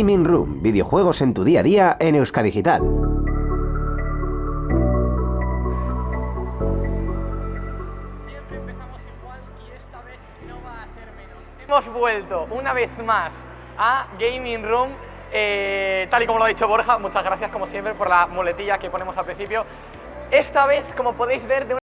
Gaming Room, videojuegos en tu día a día en Euskadigital. Siempre empezamos igual y esta vez no va a ser menos. Hemos vuelto una vez más a Gaming Room, eh, tal y como lo ha dicho Borja, muchas gracias como siempre por la muletilla que ponemos al principio. Esta vez, como podéis ver, de una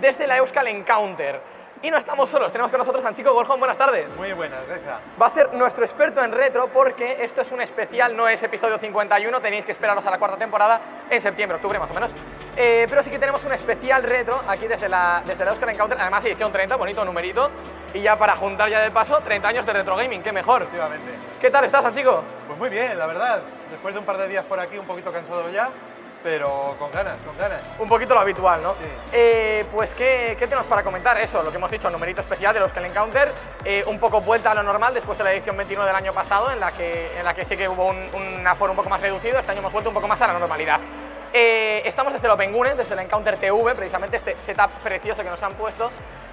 desde la Euskal Encounter. Y no estamos solos, tenemos con nosotros a Anchico Gorjón, buenas tardes. Muy buenas, Grecia. Va a ser nuestro experto en retro porque esto es un especial, no es episodio 51, tenéis que esperaros a la cuarta temporada en septiembre, octubre más o menos. Eh, pero sí que tenemos un especial retro aquí desde la, desde la Euskal Encounter, además edición 30, bonito numerito. Y ya para juntar ya de paso, 30 años de retro gaming, qué mejor. Efectivamente. ¿Qué tal estás, Anchico? Pues muy bien, la verdad. Después de un par de días por aquí, un poquito cansado ya, pero con ganas, con ganas. Un poquito lo habitual, ¿no? Sí. Eh, pues, ¿qué, ¿qué tenemos para comentar? Eso, lo que hemos dicho, numerito especial de los que Encounter, eh, un poco vuelta a lo normal después de la edición 21 del año pasado, en la que, en la que sí que hubo un, un aforo un poco más reducido, este año hemos vuelto un poco más a la normalidad. Eh, estamos desde el Open Gune, desde el Encounter TV, precisamente este setup precioso que nos han puesto.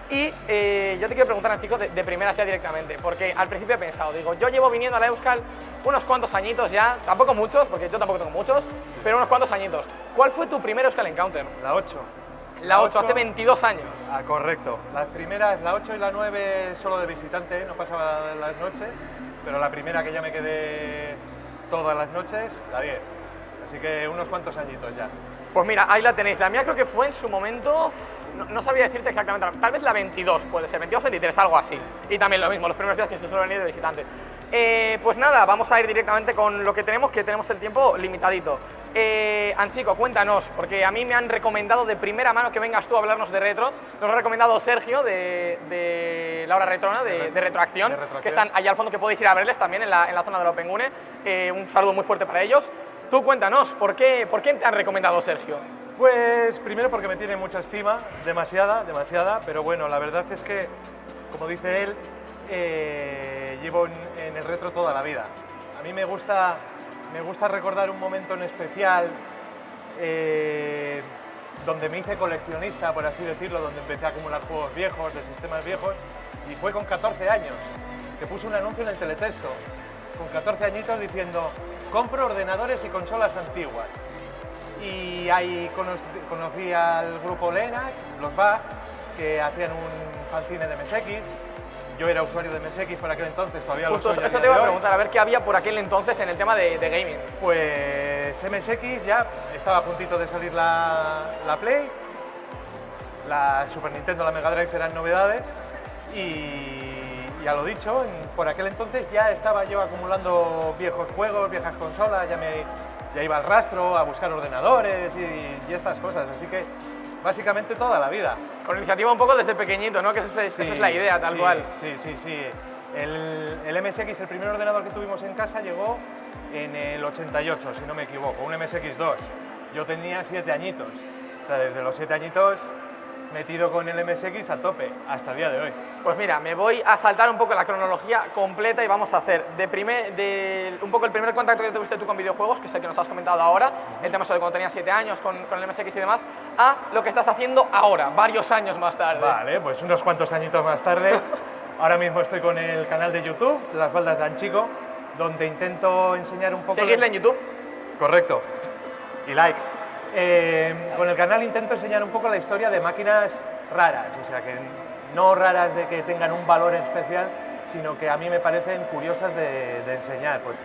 Y eh, yo te quiero preguntar, chicos, de, de primera ya directamente, porque al principio he pensado, digo, yo llevo viniendo a la Euskal unos cuantos añitos ya, tampoco muchos, porque yo tampoco tengo muchos, pero unos cuantos añitos. ¿Cuál fue tu primer Euskal Encounter? La 8. La 8, hace 22 años. Ah, correcto. Las primeras, la 8 y la 9 solo de visitante, no pasaba las noches, pero la primera que ya me quedé todas las noches, la 10. Así que unos cuantos añitos ya. Pues mira, ahí la tenéis. La mía creo que fue en su momento, no, no sabría decirte exactamente, tal vez la 22, puede ser, 22 23, algo así. Y también lo mismo, los primeros días que se suele venir de visitante. Eh, pues nada, vamos a ir directamente con lo que tenemos, que tenemos el tiempo limitadito. Eh, Anchico, cuéntanos, porque a mí me han recomendado de primera mano que vengas tú a hablarnos de retro. Nos ha recomendado Sergio de, de la hora retrona, de, de retroacción, de Retroacción. que están allá al fondo, que podéis ir a verles también en la, en la zona del Open Gune. Eh, un saludo muy fuerte para ellos. Tú cuéntanos, ¿por qué, ¿por qué te han recomendado Sergio? Pues primero porque me tiene mucha estima, demasiada, demasiada, pero bueno, la verdad es que, como dice él, eh, llevo en, el retro toda la vida. A mí me gusta, me gusta recordar un momento en especial eh, donde me hice coleccionista, por así decirlo, donde empecé a acumular juegos viejos, de sistemas viejos, y fue con 14 años, que puse un anuncio en el teletexto, con 14 añitos diciendo, compro ordenadores y consolas antiguas. Y ahí cono- conocí al grupo Lena, los BAC, que hacían un fanzine de MSX. Yo era usuario de MSX por aquel entonces, todavía Justo lo soy. eso te iba a preguntar, a ver qué había por aquel entonces en el tema de, de gaming. Pues MSX ya estaba a puntito de salir la, la Play, la Super Nintendo, la Mega Drive eran novedades y ya lo dicho, por aquel entonces ya estaba yo acumulando viejos juegos, viejas consolas, ya, me, ya iba al rastro a buscar ordenadores y, y estas cosas, así que básicamente toda la vida. Con iniciativa un poco desde pequeñito, ¿no? Que esa es, esa es la idea, tal sí, cual. Sí, sí, sí. El, el MSX, el primer ordenador que tuvimos en casa, llegó en el 88, si no me equivoco, un MSX2. Yo tenía siete añitos. O sea, desde los siete añitos metido con el MSX a tope, hasta el día de hoy. Pues mira, me voy a saltar un poco la cronología completa y vamos a hacer de primer, de, un poco el primer contacto que tuviste tú con videojuegos, que es el que nos has comentado ahora, el tema sobre cuando tenías 7 años con, con el MSX y demás, a lo que estás haciendo ahora, varios años más tarde. Vale, pues unos cuantos añitos más tarde, ahora mismo estoy con el canal de YouTube, Las Baldas de Anchico, donde intento enseñar un poco... Seguidle en YouTube. Correcto. Y like. Eh, con el canal intento enseñar un poco la historia de máquinas raras, o sea, que no raras de que tengan un valor especial, sino que a mí me parecen curiosas de, de enseñar. Pues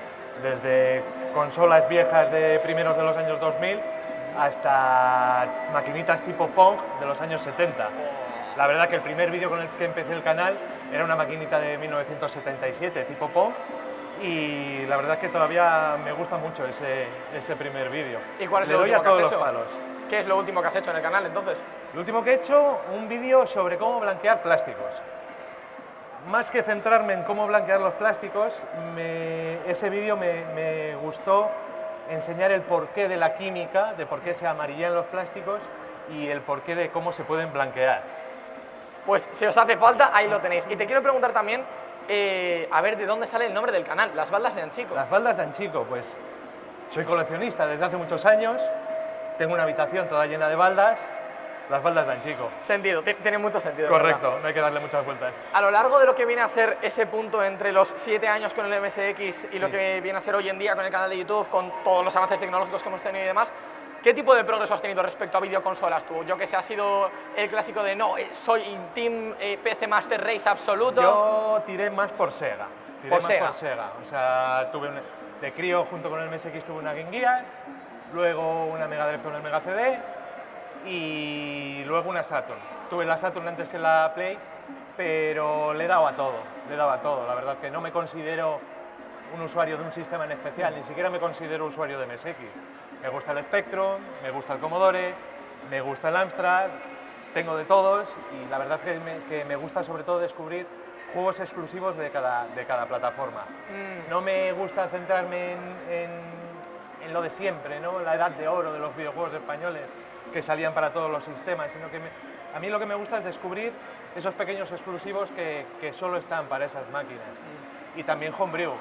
desde consolas viejas de primeros de los años 2000 hasta maquinitas tipo Pong de los años 70. La verdad que el primer vídeo con el que empecé el canal era una maquinita de 1977 tipo Pong y la verdad es que todavía me gusta mucho ese, ese primer vídeo. ¿Y cuál es Le lo doy último a que has todos los palos. ¿Qué es lo último que has hecho en el canal entonces? Lo último que he hecho, un vídeo sobre cómo blanquear plásticos. Más que centrarme en cómo blanquear los plásticos, me- ese vídeo me, me gustó enseñar el porqué de la química, de por qué se amarillan los plásticos y el porqué de cómo se pueden blanquear. Pues si os hace falta, ahí lo tenéis. Y te quiero preguntar también, eh, a ver de dónde sale el nombre del canal, Las Baldas de Anchico. Las baldas de Anchico, pues soy coleccionista desde hace muchos años, tengo una habitación toda llena de baldas, las baldas de Anchico. Sentido, ti- tiene mucho sentido. Correcto, no hay que darle muchas vueltas. A lo largo de lo que viene a ser ese punto entre los siete años con el MSX y lo que viene a ser hoy en día con el canal de YouTube, con todos los avances tecnológicos que hemos tenido y demás, ¿qué tipo de progreso has tenido respecto a videoconsolas tú? Yo que sé, ha sido el clásico de no, eh, soy Team eh, PC Master Race absoluto. Yo tiré más por Sega. Tiré Por más Sega. por Sega. O sea, tuve un- de crío junto con el MSX tuve una Game Gear, luego una Mega Drive con el Mega CD y luego una Saturn. Tuve la Saturn antes que la Play, pero le daba todo, le daba todo. La verdad que no me considero un usuario de un sistema en especial, ni siquiera me considero usuario de MSX. Me gusta el Spectrum, me gusta el Commodore, me gusta el Amstrad, tengo de todos y la verdad que me, que me gusta sobre todo descubrir juegos exclusivos de cada, de cada plataforma. Mm, No me gusta centrarme en, en- en lo de siempre, ¿no? la edad de oro de los videojuegos españoles que salían para todos los sistemas, sino que me- a mí lo que me gusta es descubrir esos pequeños exclusivos que, que solo están para esas máquinas. Y también Homebrew.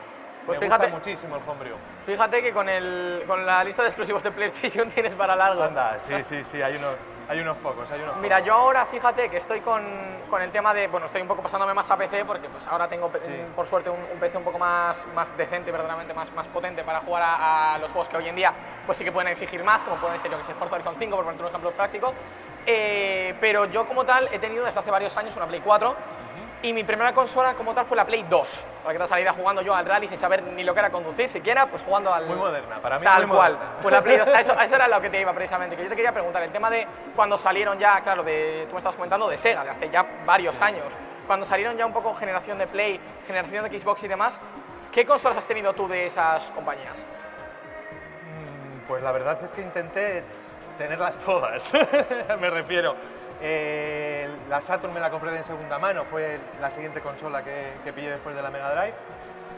Pues me fíjate- gusta muchísimo el Homebrew. Fíjate que con, el, con la lista de exclusivos de PlayStation tienes para largo. Anda, sí, sí, sí, hay unos, hay unos pocos, hay unos Mira, pocos. yo ahora fíjate que estoy con, con el tema de, bueno, estoy un poco pasándome más a PC porque pues ahora tengo, Sí. por suerte, un, un PC un poco más, más decente, verdaderamente más, más potente para jugar a, a los juegos que hoy en día pues sí que pueden exigir más, como pueden ser, yo que sé, Forza Horizon 5, por ponerte un ejemplo práctico. Eh, pero yo como tal he tenido desde hace varios años una Play 4 y mi primera consola como tal fue la Play 2, para que te saliera jugando yo al rally sin saber ni lo que era conducir siquiera, pues jugando al... Muy moderna, para mí Tal muy cual. moderna. Pues la Play 2, a eso, a eso era lo que te iba precisamente, que yo te quería preguntar, el tema de cuando salieron ya, claro, de, tú me estabas comentando de Sega, de hace ya varios años, cuando salieron ya un poco generación de Play, generación de Xbox y demás, ¿qué consolas has tenido tú de esas compañías? Mm, Pues la verdad es que intenté tenerlas todas, me refiero. Eh, la Saturn me la compré de segunda mano, fue la siguiente consola que, que pillé después de la Mega Drive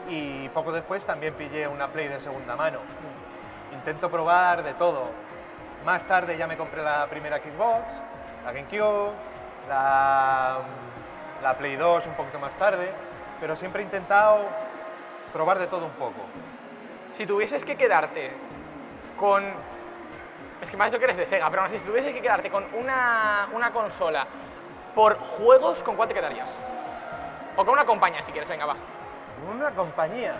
y poco después también pillé una Play de segunda mano. Intento probar de todo. Más tarde ya me compré la primera Xbox, la GameCube, la, la Play 2 un poquito más tarde, pero siempre he intentado probar de todo un poco. Si tuvieses que quedarte con... Es que has dicho que eres de Sega, pero aún así, si tuvieses que quedarte con una, una consola por juegos, ¿con cuál te quedarías? O con una compañía, si quieres, venga, va. Una compañía.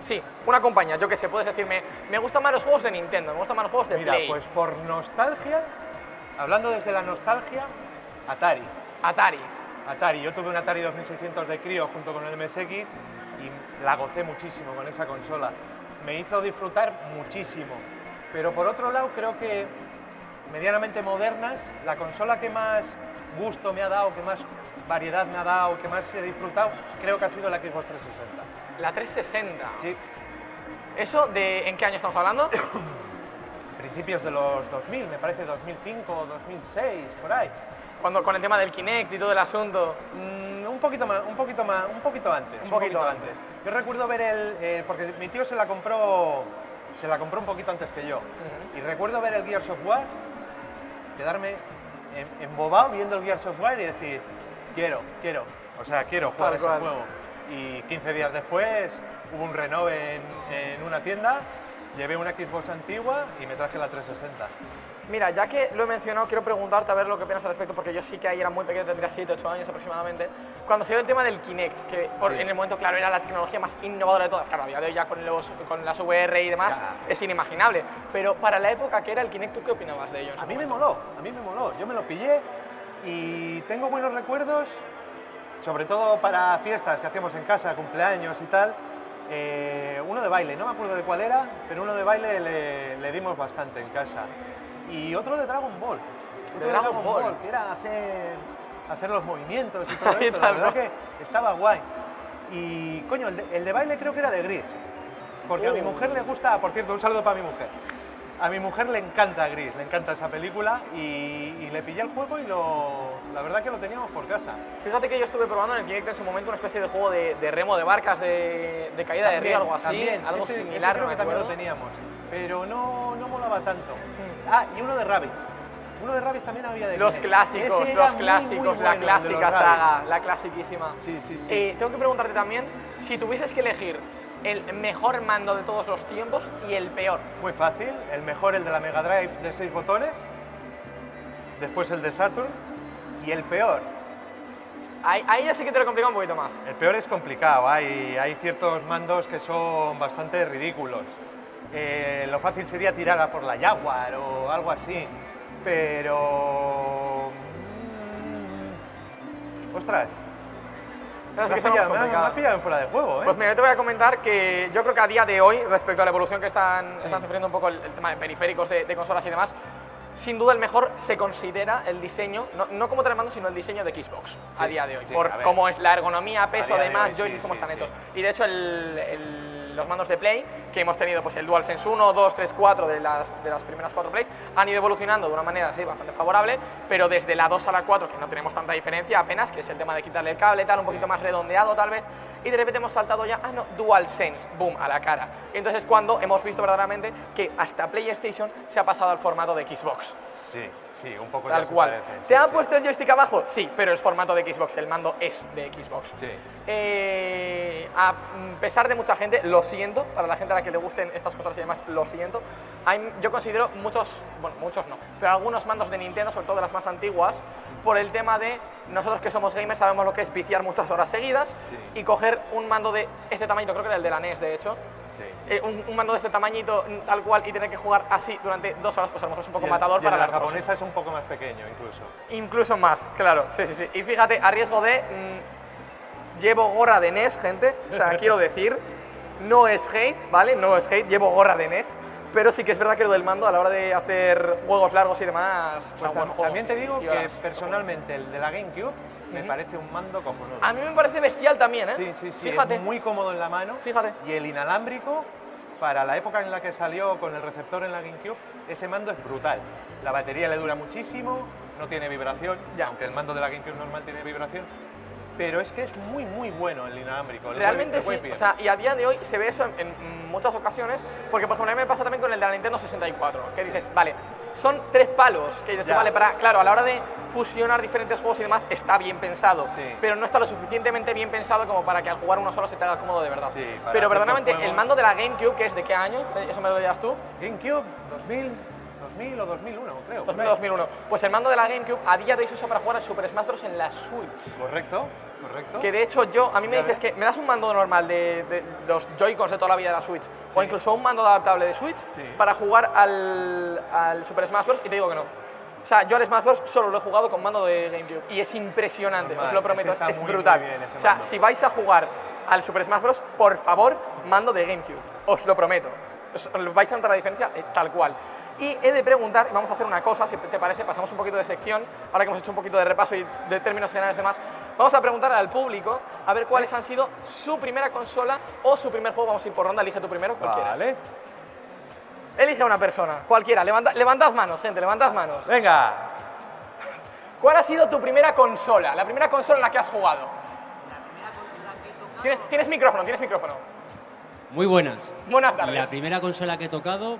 Sí, una compañía, yo que sé, puedes decirme, me gustan más los juegos de Nintendo, me gustan más los juegos de Mira, Play, pues por nostalgia, hablando desde la nostalgia, Atari. Atari. Atari, yo tuve un Atari 2600 de crío junto con el MSX y la gocé muchísimo con esa consola. Me hizo disfrutar muchísimo. Pero por otro lado, creo que medianamente modernas, la consola que más gusto me ha dado, que más variedad me ha dado, que más he disfrutado, creo que ha sido la Xbox 360. La 360. Sí, ¿Eso de en qué año estamos hablando? principios de los 2000, me parece 2005 o 2006, por ahí. Cuando, con el tema del Kinect y todo el asunto. Mm, un poquito más, un poquito más, un poquito antes. Un poquito antes. Yo recuerdo ver el, eh, porque mi tío se la compró, se la compró un poquito antes que yo. Y recuerdo ver el Gears of War, quedarme em- embobado viendo el Gears of War y decir, quiero, quiero, o sea, quiero jugar ese juego. Y 15 días después hubo un renove en, en una tienda, llevé una Xbox antigua y me traje la 360. Mira, ya que lo he mencionado, quiero preguntarte a ver lo que piensas al respecto, porque yo sí que ahí era muy pequeño, tendría 7, 8 años aproximadamente. Cuando se dio el tema del Kinect, que por- Sí. en el momento, claro, era la tecnología más innovadora de todas, claro, a día de hoy ya con, los, con las VR y demás Ya. es inimaginable, pero para la época que era el Kinect, ¿tú qué opinabas de ello? A mí me momento? moló, a mí me moló. Yo me lo pillé y tengo buenos recuerdos, sobre todo para fiestas que hacíamos en casa, cumpleaños y tal. Eh, uno de baile, no me acuerdo de cuál era, pero uno de baile le, le dimos bastante en casa. Y otro de Dragon Ball. Otro De Dragon Ball. que era hacer, hacer los movimientos y todo esto. La verdad que estaba guay. Y coño, el de, el de baile creo que era de Gris. Porque a mi Uh. mujer le gusta, por cierto, un saludo para mi mujer. A mi mujer le encanta Gris, le encanta esa película y, y le pillé el juego y lo, la verdad que lo teníamos por casa. Fíjate que yo estuve probando en el Kinect en su momento una especie de juego de, de remo de barcas, de, de caída de río, algo así, también. algo Ese- ese similar, creo no que también lo teníamos, pero no, no molaba tanto. Ah, y uno de Rabbids. Uno de Rabbids también había de Los Kinect. clásicos, Ese los clásicos, muy la bueno, clásica saga, la clasiquísima. Sí, sí, sí. Eh, tengo que preguntarte también, si tuvieses que elegir el mejor mando de todos los tiempos y el peor. Muy fácil. El mejor, el de la Mega Drive de 6 botones. Después el de Saturn. Y el peor. Ahí, ahí ya sí que te lo complica un poquito más. El peor es complicado. Hay, hay ciertos mandos que son bastante ridículos. Eh, lo fácil sería tirar a por la Jaguar o algo así. Pero... mm, Ostras, me has pillado, me has- pillado en fuera de juego, ¿eh? Pues mira, yo te voy a comentar que yo creo que a día de hoy, respecto a la evolución que están, están sufriendo un poco el, el tema de periféricos de, de consolas y demás, sin duda el mejor se considera el diseño, no, no como telemando, sino el diseño de Xbox a Sí, día de hoy, sí, por a cómo es la ergonomía, peso, de demás, hoy, joysticks, sí, cómo sí, están sí. hechos. Y de hecho el- el- los mandos de Play que hemos tenido, pues el DualSense 1, 2, 3, 4 de las, de las primeras cuatro Plays, han ido evolucionando de una manera bastante favorable, pero desde la 2 a la 4, que no tenemos tanta diferencia apenas, que es el tema de quitarle el cable, tal, un poquito más redondeado tal vez, y de repente hemos saltado ya, ah no, DualSense, boom, a la cara. Y entonces cuando hemos visto verdaderamente que hasta PlayStation se ha pasado al formato de Xbox. Sí, sí, un poco Tal cual. parecen, ¿Te sí, han sí. puesto el joystick abajo? Sí, pero es formato de Xbox, el mando es de Xbox. Sí. Eh, a pesar de mucha gente, lo siento, para la gente a la que le gusten estas cosas y demás, lo siento. Hay- yo considero muchos, bueno, muchos no, pero algunos mandos de Nintendo, sobre todo de las más antiguas, por el tema de nosotros que somos gamers sabemos lo que es viciar muchas horas seguidas y coger un mando de este tamaño, creo que era el de la NES de hecho. Eh, un, un mando de este tamañito mm, tal cual y tener que jugar así durante dos horas, pues a lo mejor es un poco Y el- matador y para la japonesa es un poco más pequeño incluso. Incluso más, claro, sí, sí, sí. Y fíjate, a riesgo de. mm, llevo gorra de NES, gente. O sea, quiero decir, no es hate, ¿vale? No es hate, llevo gorra de NES. Pero sí que es verdad que lo del mando a la hora de hacer juegos largos y demás. o sea, Pues buenos tam- juegos también te digo que personalmente el de la GameCube me parece un mando cojonudo. A mí me parece bestial también, ¿eh? Sí, sí, sí, Fíjate. es muy cómodo en la mano. Fíjate. Y el inalámbrico, para la época en la que salió con el receptor en la GameCube, ese mando es brutal. La batería le dura muchísimo, no tiene vibración, Ya. aunque el mando de la GameCube normal tiene vibración. Pero es que es muy, muy bueno el inalámbrico. el Realmente sí, el Wave o sea, y a día de hoy se ve eso en, en muchas ocasiones, porque por ejemplo a mí me pasa también con el de la Nintendo 64, que dices, vale, son tres palos, que dices, tú, vale, para, claro, a la hora de fusionar diferentes juegos y demás está bien pensado, Sí. pero no está lo suficientemente bien pensado como para que al jugar uno solo se te haga cómodo de verdad. Sí, pero verdaderamente el mando de la GameCube, que es de qué año, eso me lo dirás tú, GameCube 2000, 2000 o 2001, creo. por 2000, ahí. 2001, pues el mando de la GameCube a día de hoy se usa para jugar al Super Smash Bros. en la Switch. Correcto, correcto. Que de hecho yo, a mí me dices que me das un mando normal de, de los Joy-Cons de toda la vida de la Switch, o Sí. incluso un mando adaptable de Switch Sí. para jugar al, al Super Smash Bros. y te digo que no. O sea, yo al Smash Bros. solo lo he jugado con mando de GameCube y es impresionante, Normal, os lo prometo, es, es muy, brutal. muy o sea, mando. si vais a jugar al Super Smash Bros., por favor, mando de GameCube, os lo prometo. Os- vais a notar la diferencia eh, tal cual. Y he de preguntar, y vamos a hacer una cosa, si te parece, pasamos un poquito de sección, ahora que hemos hecho un poquito de repaso y de términos generales y demás, vamos a preguntar al público a ver cuáles han sido su primera consola o su primer juego. Vamos a ir por ronda, elige tu primero, quieras. Vale. Elige a una persona, cualquiera. Levanta, levantad manos, gente, levantad manos. Venga. ¿Cuál ha sido tu primera consola? La primera consola en la que has jugado. ¿Tienes, tienes micrófono, tienes micrófono. Muy buenas. Buenas tardes. La primera consola que he tocado,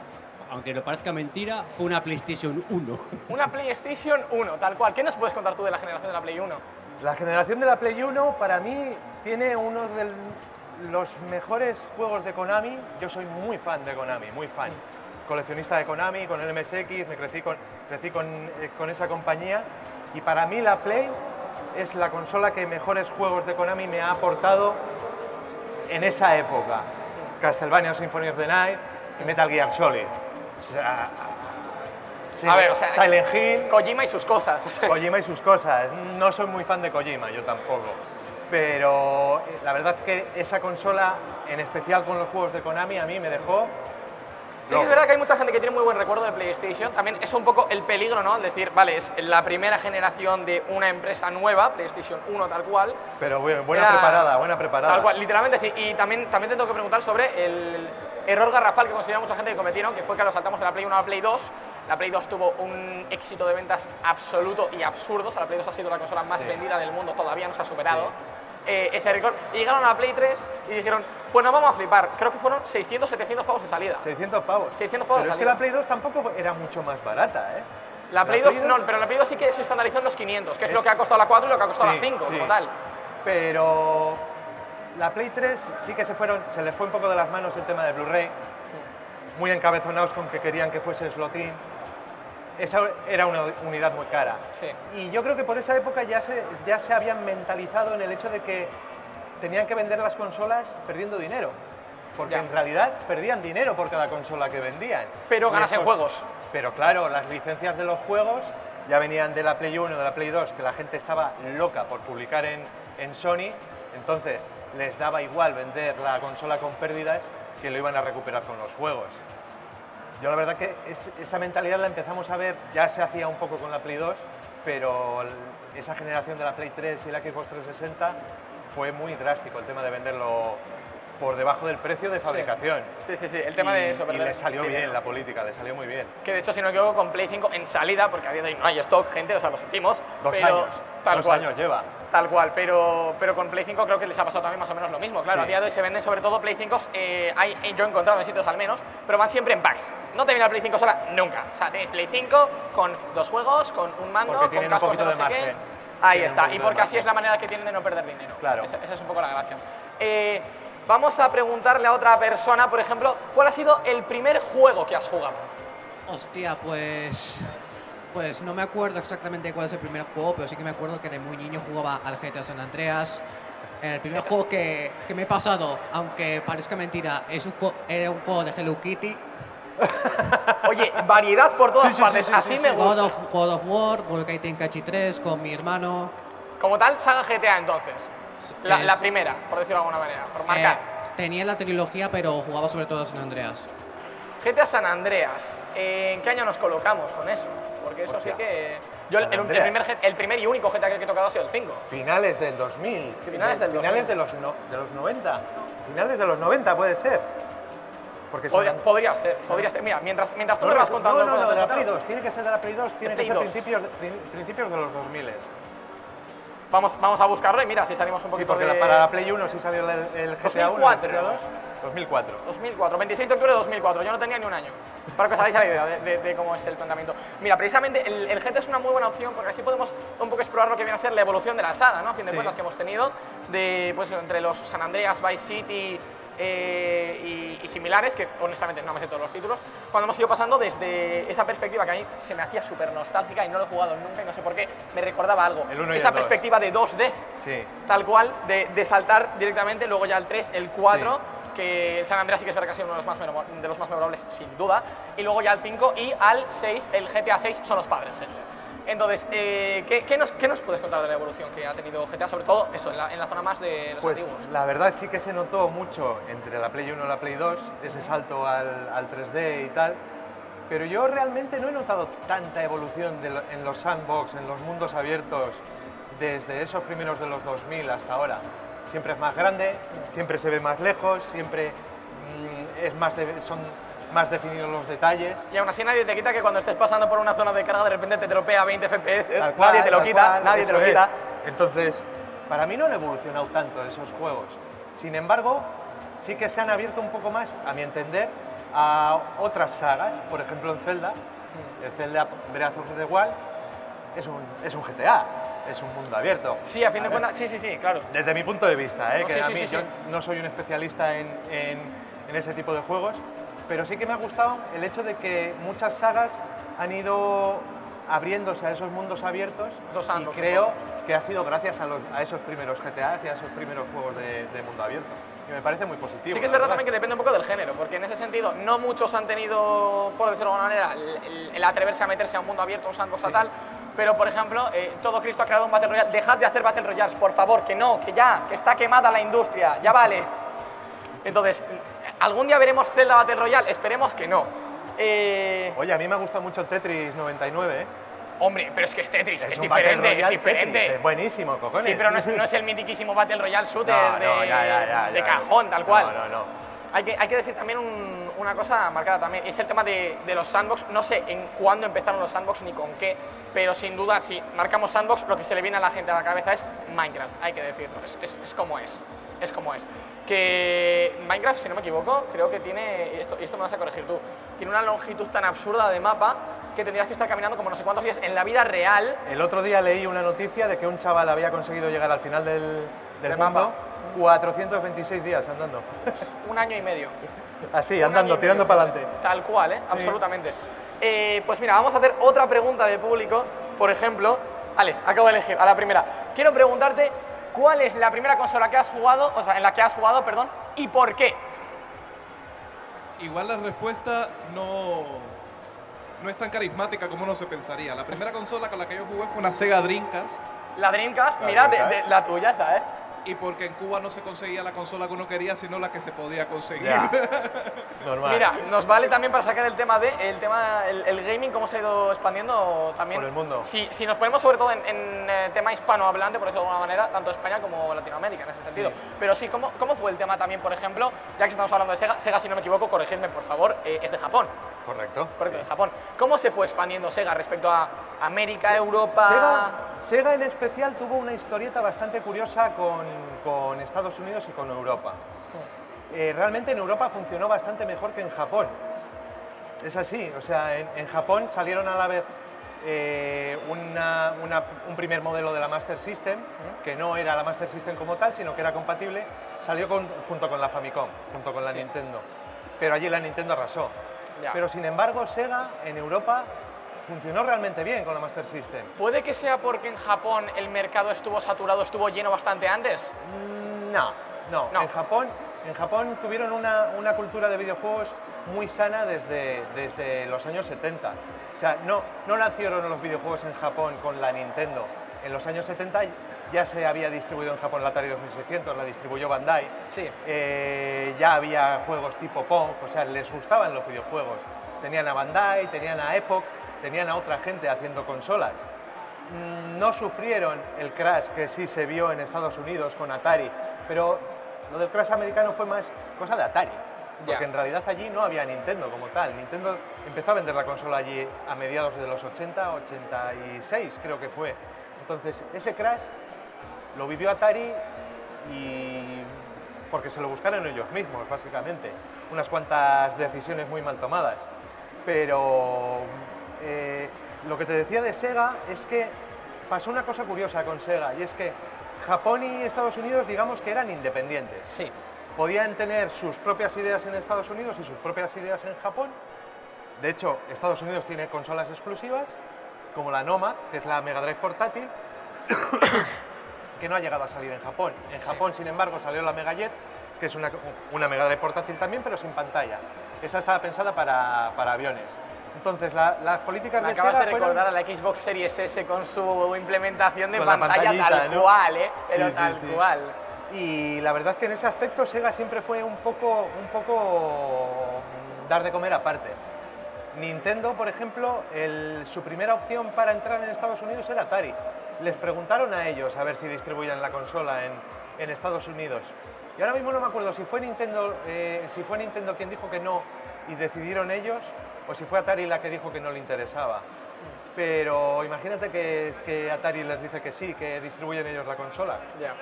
aunque no parezca mentira, fue una PlayStation 1. Una PlayStation 1, tal cual. ¿Qué nos puedes contar tú de la generación de la Play 1? La generación de la Play 1 para mí tiene uno de los mejores juegos de Konami. Yo soy muy fan de Konami, muy fan. Coleccionista de Konami, con el MSX, me crecí con, crecí con, eh, con esa compañía. Y para mí la Play es la consola que mejores juegos de Konami me ha aportado en esa época. Castlevania Symphony of the Night y Metal Gear Solid. O sea, sí, A ver, o sea, Silent Hill. Kojima y sus cosas. Kojima y sus cosas. No soy muy fan de Kojima, yo tampoco. Pero eh, la verdad es que esa consola, en especial con los juegos de Konami, a mí me dejó. Sí que es verdad que hay mucha gente que tiene muy buen recuerdo de PlayStation. También es un poco el peligro, ¿no? Decir, vale, es la primera generación de una empresa nueva, PlayStation 1 tal cual. Pero bu- buena Era- preparada, buena preparada. Tal cual, literalmente sí. Y también, también te tengo que preguntar sobre el error garrafal que considera mucha gente que cometieron, que fue que lo saltamos de la Play 1 a la Play 2. La Play 2 tuvo un éxito de ventas absoluto y absurdo. O sea, la Play 2 ha sido la consola más Sí. vendida del mundo, todavía no se ha superado. Eh, ese récord. Y llegaron a la Play 3 y dijeron, pues nos vamos a flipar. Creo que fueron 600, 700 pavos de salida. 600 pavos. 600 pavos Pero es que la Play 2 tampoco era mucho más barata, ¿eh? La Play 2 no, pero la Play 2 sí que se estandarizó en los 500, que es, lo que ha costado la 4 y lo que ha costado Sí, la 5, sí. como tal. Pero la Play 3 sí que se fueron, se les fue un poco de las manos el tema de Blu-ray, muy encabezonados con que querían que fuese slotín. Esa era una unidad muy cara. Sí. Y yo creo que por esa época ya se, ya se habían mentalizado en el hecho de que tenían que vender las consolas perdiendo dinero. Porque Ya. en realidad perdían dinero por cada consola que vendían. Pero ganas en juegos. Pero claro, las licencias de los juegos ya venían de la Play 1 de la Play 2, que la gente estaba loca por publicar en, en Sony, entonces les daba igual vender la consola con pérdidas que lo iban a recuperar con los juegos. Yo la verdad que es- esa mentalidad la empezamos a ver, ya se hacía un poco con la Play 2, pero esa generación de la Play 3 y la Xbox 360 fue muy drástico el tema de venderlo por debajo del precio de fabricación. Sí, sí, sí, el tema Y- de eso, y le salió dinero. bien la política, le salió muy bien. Que de hecho, si no me equivoco, con Play 5 en salida, porque a día de hoy no hay stock, gente, o sea, lo sentimos. Dos pero años, Tal dos cual. años lleva. Tal cual, pero, pero con Play 5 creo que les ha pasado también más o menos lo mismo. Claro, Sí. a día de hoy se venden sobre todo Play 5, eh, hay, yo he encontrado en sitios al menos, pero van siempre en packs. No te viene la Play 5 sola nunca. O sea, tienes Play 5 con dos juegos, con un mando, Porque con tienen un cascos de no de sé qué. margen. Ahí Tienen está, y porque así es la manera que tienen de no perder dinero. Claro. Esa, esa es un poco la gracia. Eh, vamos a preguntarle a otra persona, por ejemplo, ¿cuál ha sido el primer juego que has jugado? Hostia, pues. Pues no me acuerdo exactamente cuál es el primer juego, pero sí que me acuerdo que de muy niño jugaba al GTA San Andreas. El primer juego que, que me he pasado, aunque parezca mentira, es un juego, era un juego de Hello Kitty. Oye, variedad por todas Sí, sí, partes, sí, sí, así sí, me gusta. God of, God of War, Budokai Tenkaichi 3 con mi hermano. Como tal, saga GTA entonces. La, Es- la primera, por decirlo de alguna manera, por marcar. Eh, tenía la trilogía, pero jugaba sobre todo a San Andreas. GTA San Andreas. ¿En qué año nos colocamos con eso? Porque eso Hostia. sí que. Yo, el, el primer, el primer y único GTA que he tocado ha sido el 5. Finales del 2000. Finales del Finales 2000. de los, no- de los 90. Finales de los 90 puede ser. Porque Podría, And- podría ser, podría ser. Mira, mientras, mientras tú No, me vas no, contando. no, no, cosas de la Play 2. Tiene que ser de la Play 2. Tiene Play que ser 2. principios, principios de los 2000. Vamos, vamos a buscarlo y mira si salimos un Sí, poquito porque de. la- para la Play 1 sí salió el, el GTA 1. 2004. el GTA 2. 2004. 2004, 26 de octubre de 2004, yo no tenía ni un año. Para que os hagáis la idea de, de- de cómo es el planteamiento. Mira, precisamente el, el GTA es una muy buena opción porque así podemos un poco explorar lo que viene a ser la evolución de la saga, ¿no? A fin de Sí. cuentas que hemos tenido, de, pues, entre los San Andreas, Vice City eh, y, y similares, que honestamente no me sé todos los títulos, cuando hemos ido pasando desde esa perspectiva que a mí se me hacía súper nostálgica y no lo he jugado nunca y no sé por qué, me recordaba algo. El uno y esa el dos. perspectiva de 2D, Sí. tal cual, de, de saltar directamente, luego ya el 3, el 4, que San Andreas sí que es verdad que ha sido uno de los más, de los más memorables, sin duda, y luego ya el 5 y al 6, el GTA 6 son los padres, gente. Entonces, eh, ¿qué, qué nos, qué nos puedes contar de la evolución que ha tenido GTA, sobre todo eso, en la, en la zona más de los Pues antiguos? la verdad sí que se notó mucho entre la Play 1 y la Play 2, ese salto al, al 3D y tal, pero yo realmente no he notado tanta evolución de en los sandbox, en los mundos abiertos, desde esos primeros de los 2000 hasta ahora. Siempre es más grande, siempre se ve más lejos, siempre mm, es más de- son más definidos los detalles. Y aún así nadie te quita que cuando estés pasando por una zona de carga de repente te tropea 20 FPS, cual, nadie te lo quita, cual, nadie te lo es. quita. Entonces, para mí no han evolucionado tanto esos juegos. Sin embargo, sí que se han abierto un poco más, a mi entender, a otras sagas. Por ejemplo, en Zelda, el Zelda Breath of the Wild es un, es un GTA, es un mundo abierto. Sí, a fin de cuentas, sí, sí, sí, claro. Desde mi punto de vista, ¿eh? No, que sí, a mí sí, yo sí. no soy un especialista en, en- en ese tipo de juegos, pero sí que me ha gustado el hecho de que muchas sagas han ido abriéndose a esos mundos abiertos Esos y creo que ha sido gracias a, los- a esos primeros GTAs y a esos primeros juegos de, de mundo abierto. Y me parece muy positivo. Sí que es la verdad también que depende un poco del género, porque en ese sentido no muchos han tenido, por decirlo de alguna manera, el, el- el atreverse a meterse a un mundo abierto, un sandbox Sí. tal, pero por ejemplo, eh, todo Cristo ha creado un Battle Royale. Dejad de hacer Battle Royales, por favor, que no, que ya, que está quemada la industria, ya vale. Entonces, ¿algún día veremos Zelda Battle Royale? Esperemos que no. Eh, Oye, a mí me gusta mucho Tetris 99, ¿eh? hombre, pero es que es Tetris, es, Battle diferente, es diferente. Tetris, es buenísimo, cojones. Sí, pero no es, no es el mitiquísimo Battle Royale shooter No, de, no, ya, ya, ya, de cajón, tal cual. No, no, no. Hay que, hay que decir también un- una cosa marcada también, es el tema de, de los sandbox. No sé en cuándo empezaron los sandbox ni con qué, pero sin duda si marcamos sandbox, lo que se le viene a la gente a la cabeza es Minecraft, hay que decirlo, es, es- es como es, es como es. Que Minecraft, si no me equivoco, creo que tiene, y esto, y esto me vas a corregir tú, tiene una longitud tan absurda de mapa que tendrías que estar caminando como no sé cuántos días en la vida real. El otro día leí una noticia de que un chaval había conseguido llegar al final del, del mundo mapa. 426 días andando. Un año y medio. Así, andando, tirando para adelante. Tal cual, ¿eh? absolutamente. Eh, pues mira, vamos a hacer otra pregunta de público. Por ejemplo, vale, acabo de elegir a la primera. Quiero preguntarte cuál es la primera consola que has jugado, o sea, en la que has jugado, perdón, y por qué. Igual la respuesta no, no es tan carismática como uno se pensaría. La primera consola con la que yo jugué fue una Sega Dreamcast La Dreamcast, La mira, de- Dreamcast. de- la tuya, ¿sabes? Y porque en Cuba no se conseguía la consola que uno quería, sino la que se podía conseguir. Ya. Normal. Mira, nos vale también para sacar el tema de el tema el, el gaming cómo se ha ido expandiendo también Por el mundo. Si, si nos ponemos sobre todo en, en, eh, tema hispanohablante, por eso de alguna manera, tanto España como Latinoamérica en ese sentido. Sí. Pero sí, ¿cómo, ¿cómo fue el tema también, por ejemplo, ya que estamos hablando de Sega, Sega si no me equivoco, corregidme por favor, eh, es de Japón, Correcto. correcto, de Japón. ¿Cómo se fue expandiendo Sega respecto a América, Europa? Sega, Sega en especial tuvo una historieta bastante curiosa con, con Estados Unidos y con Europa. Eh, realmente en Europa funcionó bastante mejor que en Japón. Es así, o sea, en, en Japón salieron a la vez eh, una- una- un primer modelo de la Master System, que no era la Master System como tal, sino que era compatible, salió con- junto con la Famicom, junto con la Sí. Nintendo. Pero allí la Nintendo arrasó. Ya. Pero sin embargo, Sega en Europa funcionó realmente bien con la Master System. ¿Puede que sea porque en Japón el mercado estuvo saturado, estuvo lleno bastante antes? Mm, No, no. No. En, Japón, en Japón tuvieron una, una cultura de videojuegos muy sana desde, desde los años 70. O sea, no, no nacieron los videojuegos en Japón con la Nintendo. En los años 70 ya se había distribuido en Japón la Atari 2600, la distribuyó Bandai. Sí. Eh, ya había juegos tipo Pong, o sea, les gustaban los videojuegos. Tenían a Bandai, tenían a Epoch, tenían a otra gente haciendo consolas. Mm, No sufrieron el crash que sí se vio en Estados Unidos con Atari, pero lo del crash americano fue más cosa de Atari. Porque Ya. en realidad allí no había Nintendo como tal. Nintendo empezó a vender la consola allí a mediados de los 80, 86 creo que fue. Entonces ese crash lo vivió Atari y porque se lo buscaron ellos mismos, básicamente. Unas cuantas decisiones muy mal tomadas. Pero eh, lo que te decía de Sega es que pasó una cosa curiosa con Sega y es que Japón y Estados Unidos digamos que eran independientes. Sí. Podían tener sus propias ideas en Estados Unidos y sus propias ideas en Japón. De hecho, Estados Unidos tiene consolas exclusivas, como la Nomad, que es la Mega Drive portátil, que no ha llegado a salir en Japón. En Japón, sin embargo, salió la Mega Jet, que es una, una Mega Drive portátil también, pero sin pantalla. Esa estaba pensada para, para aviones. Entonces, la- las políticas Me de acabas Sega de fueron- recordar a la Xbox Series S con su implementación de Con pantalla tal cual, ¿eh? Pero Sí, tal sí. cual. Y la verdad es que en ese aspecto Sega siempre fue un poco, un poco dar de comer aparte. Nintendo, por ejemplo, el- su primera opción para entrar en Estados Unidos era Atari. Les preguntaron a ellos a ver si distribuían la consola en, en Estados Unidos. Y ahora mismo no me acuerdo si fue Nintendo, eh, si fue Nintendo quien dijo que no y decidieron ellos, o si fue Atari la que dijo que no le interesaba. Pero imagínate que, que Atari les dice que sí, que distribuyen ellos la consola. Ya,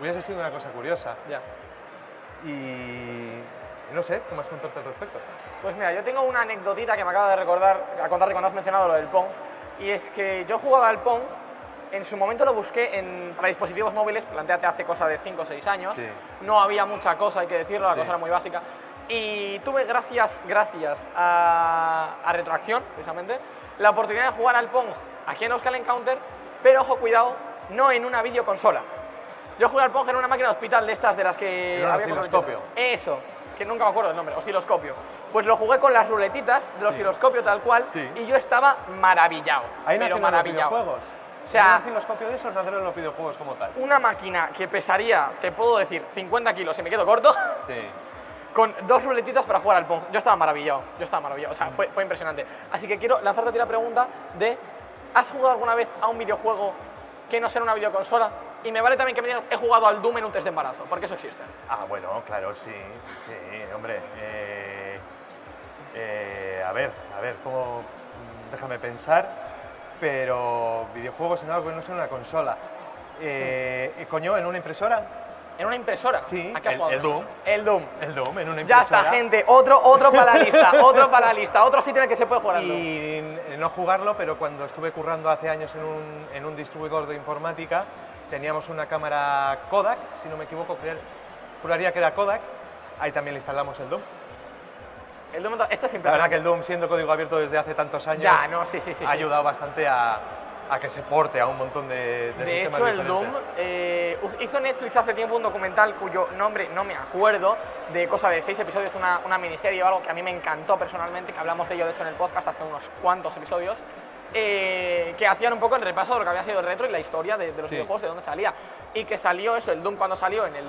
Hubiese sido una cosa curiosa. ya. Y no sé, ¿qué más contarte al respecto? Pues mira, yo tengo una anecdotita que me acaba de recordar, a contarte cuando has mencionado lo del Pong, y es que yo jugaba al Pong, en su momento lo busqué en, para dispositivos móviles, planteate hace cosa de 5 o 6 años, Sí. no había mucha cosa, hay que decirlo, la Sí. cosa era muy básica, y tuve gracias, gracias a, a Retroacción, precisamente, la oportunidad de jugar al Pong aquí en Euskal Encounter, pero ojo, cuidado, no en una videoconsola. Yo jugué al Pong en una máquina de hospital de estas de las que había osciloscopio. Eso, que nunca me acuerdo el nombre, osciloscopio. Pues lo jugué con las ruletitas del osciloscopio tal cual Sí. y yo estaba maravillado, Ahí pero nacieron los maravillado. videojuegos. O sea- un osciloscopio de esos nacieron los videojuegos como tal. Una máquina que pesaría, te puedo decir, 50 kilos si me quedo corto, Sí. Con dos ruletitas para jugar al Pong. Yo estaba maravillado, yo estaba maravillado, o sea, fue, fue impresionante. Así que quiero lanzarte a ti la pregunta de, ¿has jugado alguna vez a un videojuego que no sea una videoconsola? Y me vale también que me digas, he jugado al Doom en un test de embarazo, porque eso existe. Ah, bueno, claro, sí. Sí, hombre. eh, eh, a ver, a ver, cómo. Déjame pensar. Pero videojuegos en algo que no sea una consola. Eh, eh, coño, en una impresora. En una impresora. Sí, ¿A qué has el- el Doom. El Doom. El Doom en una Ya impresora. está, gente. Otro, otro para la lista. otro para la lista. Otro sitio en el que se puede jugar al. Y no jugarlo, pero cuando estuve currando hace años en un, en un distribuidor de informática, teníamos una cámara Kodak, si no me equivoco, juraría que era Kodak. Ahí también le instalamos el Doom. El Doom, esto es La verdad impresionante. que el Doom, siendo código abierto desde hace tantos años, Ya, no, sí, sí, sí. ha ayudado bastante a, a que se porte a un montón de, de, De hecho, el Doom diferentes. eh, hizo Netflix hace tiempo un documental cuyo nombre no me acuerdo, de cosa de seis episodios, una, una miniserie o algo que a mí me encantó personalmente, que hablamos de ello de hecho en el podcast hace unos cuantos episodios, eh, que hacían un poco el repaso de lo que había sido el retro y la historia de, de los Sí. videojuegos, de dónde salía. Y que salió eso, el Doom cuando salió en el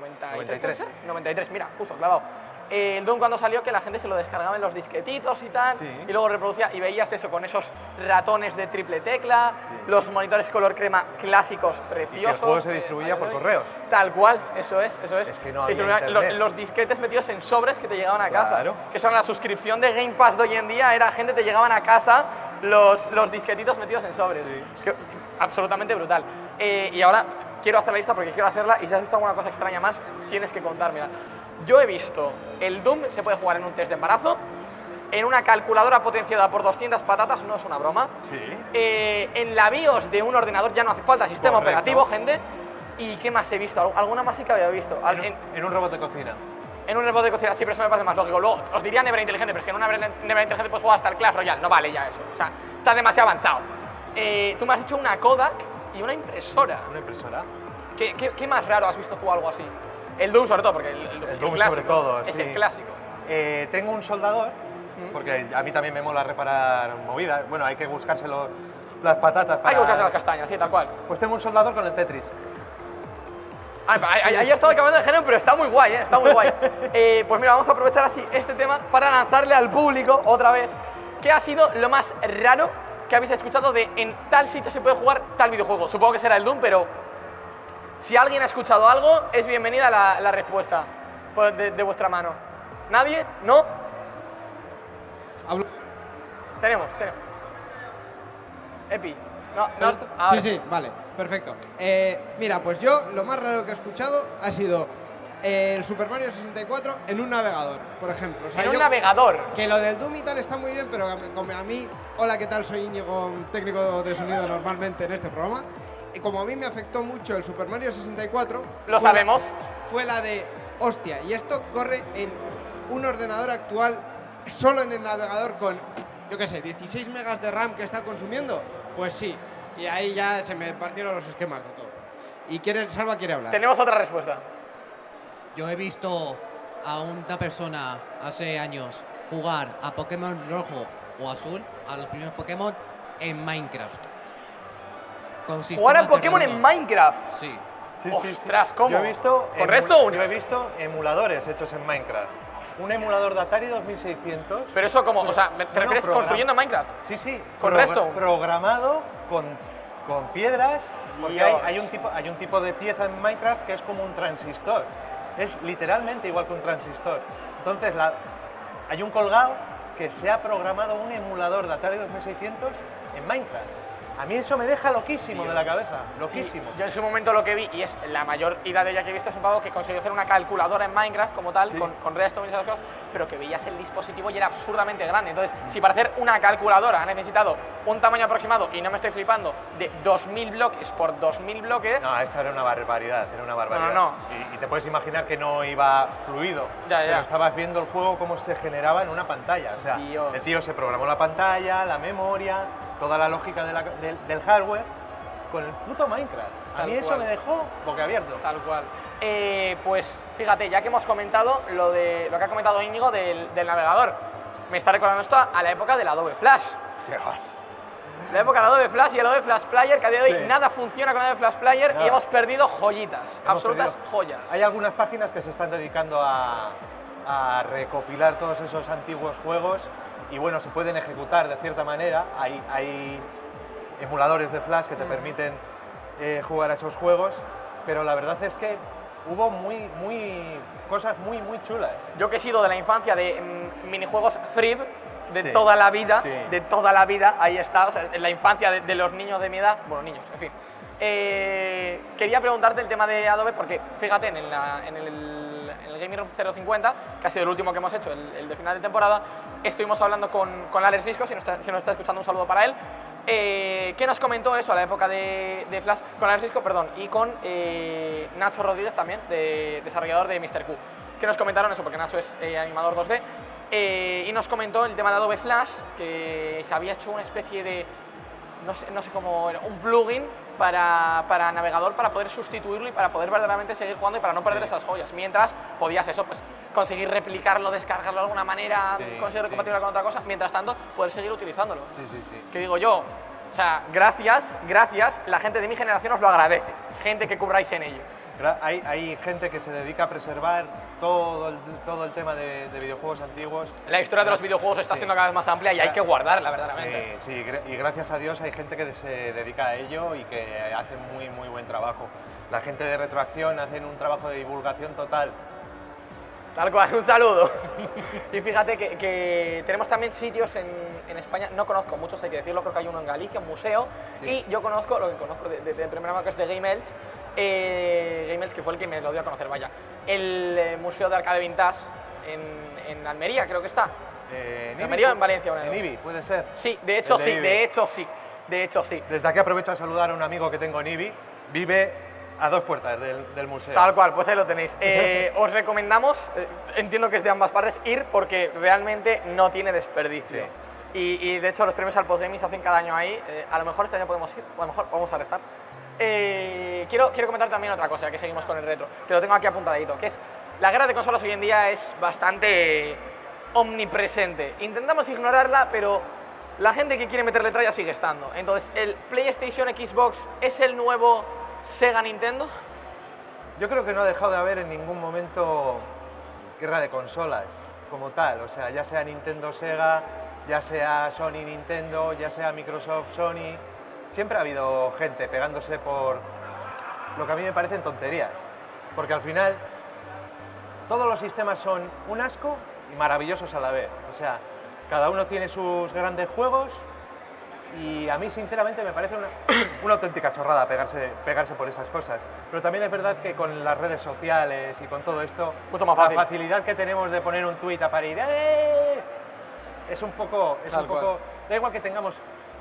93. 93. ¿puede ser? 93, mira, justo, clavado. Eh, el Doom cuando salió que la gente se lo descargaba en los disquetitos y tal, Sí. y luego reproducía y veías eso con esos ratones de triple tecla, los monitores color crema clásicos preciosos. juego se eh, distribuía a día por correos. Tal cual, eso es, eso es. Es que no Se había distribuían lo- internet. los disquetes metidos en sobres que te llegaban a casa. Claro. Que son la suscripción de Game Pass de hoy en día, era gente te llegaban a casa los, los disquetitos metidos en sobres. Que- absolutamente brutal. Eh, y ahora quiero hacer la lista porque quiero hacerla y si has visto alguna cosa extraña más, tienes que contármela. Yo he visto el Doom, se puede jugar en un test de embarazo, en una calculadora potenciada por 200 patatas, no es una broma. Sí. Eh, en la BIOS de un ordenador ya no hace falta sistema Correcto. operativo, gente. ¿Y qué más he visto? ¿Al- ¿Alguna más sí que había visto? En, En, un- en un robot de cocina. en un robot de cocina sí, pero eso me parece más lógico. Luego, os diría Nevera Inteligente, pero es que en una Nevera Inteligente puedes jugar hasta el Clash Royale. No vale ya eso. O sea, está demasiado avanzado. Eh, tú me has hecho una Kodak y una impresora. Una impresora. ¿Qué, qué, qué más raro has visto tú algo así? El Doom sobre todo, porque el, el- El Doom clásico sobre todo, es sí. el clásico. Eh, tengo un soldador, porque a mí también me mola reparar movidas. Bueno, hay que buscárselo las patatas para... Hay que buscarse las castañas, sí, tal cual. Pues tengo un soldador con el Tetris. Ahí, ahí, he estado cambiando de género, pero está muy guay, ¿eh? está muy guay. Eh, pues mira, vamos a aprovechar así este tema para lanzarle al público otra vez qué ha sido lo más raro que habéis escuchado de en tal sitio se puede jugar tal videojuego. Supongo que será el Doom, pero si alguien ha escuchado algo, es bienvenida la, la respuesta pues, de, de vuestra mano. ¿Nadie? ¿No? Hablo- Tenemos, tenemos. Epi. No, no, Sí, sí, vale, perfecto. Eh, mira, pues yo lo más raro que he escuchado ha sido eh, el Super Mario 64 en un navegador, por ejemplo. O sea, En un navegador. Que lo del Doom y tal está muy bien, pero como a mí, hola, ¿qué tal? Soy Íñigo, técnico de sonido normalmente en este programa. Y como a mí me afectó mucho el Super Mario 64, Lo fue la- sabemos. fue la de, hostia, y esto corre en un ordenador actual, solo en el navegador con, yo qué sé, 16 megas de RAM que está consumiendo. Pues sí, y ahí ya se me partieron los esquemas de todo. Y quiere, Salva quiere hablar. Tenemos otra respuesta. Yo he visto a una persona hace años jugar a Pokémon rojo o azul, a los primeros Pokémon, en Minecraft. Con Jugar a sistemas de Pokémon en. Minecraft. Sí. Sí, sí, sí. Ostras, ¿cómo? Yo he visto, ¿Correcto no? yo he visto emuladores hechos en Minecraft. Un emulador de Atari 2600. Pero eso como, o sea, ¿me- ¿te No, no, refieres program- construyendo Minecraft? Sí, sí. ¿Con progra- redstone? Programado con, con piedras. Porque hay, un tipo, hay un tipo de pieza en Minecraft que es como un transistor. Es literalmente igual que un transistor. Entonces, la- hay un colgado que se ha programado un emulador de Atari 2600 en Minecraft. A mí eso me deja loquísimo de la cabeza. Loquísimo. Yo en su momento lo que vi, y es la mayor ida de ella que he visto, es un pavo que consiguió hacer una calculadora en Minecraft como tal, Sí. con, con redstone y esas cosas, pero que veías el dispositivo y era absurdamente grande. Entonces, si para hacer una calculadora ha necesitado un tamaño aproximado, y no me estoy flipando, de 2.000 bloques por 2.000 bloques, No, esto era una barbaridad, era una barbaridad. no. Y, y te puedes imaginar que no iba fluido. Ya, ya. Pero estabas viendo el juego cómo se generaba en una pantalla. O sea, Dios. el tío se programó la pantalla, la memoria, toda la lógica de la- del, del hardware con el puto Minecraft. A Tal mí eso cual. me dejó boquiabierto. Tal cual. Eh, pues fíjate, ya que hemos comentado lo de lo que ha comentado Íñigo del, del navegador, me está recordando esto a la época del Adobe Flash. La época del Adobe Flash y el Adobe Flash Player, que a día de hoy Sí. nada funciona con Adobe Flash Player y Nada. hemos perdido joyitas, Hemos absolutas perdido. joyas. Hay algunas páginas que se están dedicando a, a recopilar todos esos antiguos juegos y bueno, se pueden ejecutar de cierta manera. Hay, hay emuladores de Flash que te permiten eh, jugar a esos juegos, pero la verdad es que hubo muy, muy, cosas muy, muy chulas. Yo que he sido de la infancia de mm, minijuegos free de Sí. toda la vida, Sí. de toda la vida, ahí está, o sea, en la infancia de, de los niños de mi edad, bueno, niños, en fin, Eh, quería preguntarte el tema de Adobe porque fíjate en, el- en el, en el Gaming Room 050, que ha sido el último que hemos hecho, el, el de final de temporada, estuvimos hablando con, con Alex si nos, está, si nos está escuchando un saludo para él, eh, que nos comentó eso a la época de, de Flash, con Alex Risco, perdón, y con eh, Nacho Rodríguez también, de, desarrollador de Mr. Q, que nos comentaron eso, porque Nacho es eh, animador 2D, eh, y nos comentó el tema de Adobe Flash, que se había hecho una especie de no sé, no sé cómo un plugin para, para navegador para poder sustituirlo y para poder verdaderamente seguir jugando y para no perder esas joyas. Mientras podías eso, pues conseguir replicarlo, descargarlo de alguna manera, Sí, conseguir sí. compatible con otra cosa, mientras tanto poder seguir utilizándolo. Sí, sí, sí. Que digo yo, o sea, gracias, gracias, la gente de mi generación os lo agradece, gente que cubráis en ello. Hay, hay gente que se dedica a preservar todo el, todo el tema de, de videojuegos antiguos. La historia de los videojuegos está Sí. siendo cada vez más amplia y hay que guardarla verdaderamente. Sí, sí, y gracias a Dios hay gente que se dedica a ello y que hace muy, muy buen trabajo. La gente de Retroacción hacen un trabajo de divulgación total. Tal cual, un saludo. y fíjate que, que tenemos también sitios en, en España, no conozco muchos, hay que decirlo, creo que hay uno en Galicia, un museo, y yo conozco, lo que conozco de, de, de primera mano que es de Game Elch, eh, que fue el que me lo dio a conocer, vaya, el eh, Museo de Arcade Vintage en, en Almería, creo que está. Eh, ¿En Almería o en Valencia? una En? Ibi, puede ser. Sí, de hecho de sí, Ibi. de hecho sí, de hecho sí. Desde aquí aprovecho a saludar a un amigo que tengo en Ibi. Vive a dos puertas del, del museo. Tal cual, pues ahí lo tenéis. Eh, os recomendamos, eh, entiendo que es de ambas partes, ir porque realmente no tiene desperdicio. Y, y, de hecho los premios al Postgaming se hacen cada año ahí. Eh, a lo mejor este año podemos ir, o a lo mejor vamos a rezar. Eh, quiero, quiero comentar también otra cosa, que seguimos con el retro, que lo tengo aquí apuntadito, que es la guerra de consolas hoy en día es bastante omnipresente. Intentamos ignorarla, pero la gente que quiere meterle tralla sigue estando. Entonces, ¿el PlayStation Xbox es el nuevo Sega Nintendo? Yo creo que no ha dejado de haber en ningún momento guerra de consolas como tal. O sea, ya sea Nintendo Sega, ya sea Sony Nintendo, ya sea Microsoft Sony. Siempre ha habido gente pegándose por lo que a mí me parecen tonterías. Porque al final todos los sistemas son un asco y maravillosos a la vez. O sea, cada uno tiene sus grandes juegos y a mí sinceramente me parece una, una auténtica chorrada pegarse, pegarse por esas cosas. Pero también es verdad que con las redes sociales y con todo esto, Mucho más fácil. la facilidad que tenemos de poner un tuit a parir, ¡eh! es un poco, es Tal un poco, cual. da igual que tengamos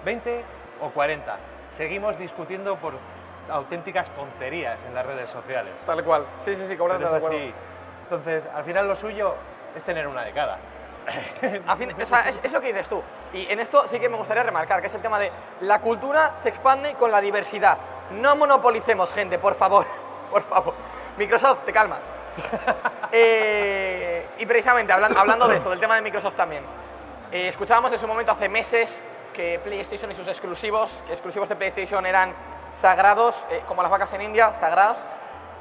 20 o 40, seguimos discutiendo por auténticas tonterías en las redes sociales. Tal cual. Sí, sí, sí, completamente de acuerdo. Entonces, al final lo suyo es tener una década. Al fin, o sea, es, es lo que dices tú. Y en esto sí que me gustaría remarcar, que es el tema de la cultura se expande con la diversidad. No monopolicemos gente, por favor. Por favor. Microsoft, te calmas. Eh, y precisamente hablan- hablando de eso, del tema de Microsoft también. eh, escuchábamos en su momento hace meses que PlayStation y sus exclusivos, que exclusivos de PlayStation eran sagrados, eh, como las vacas en India, sagrados,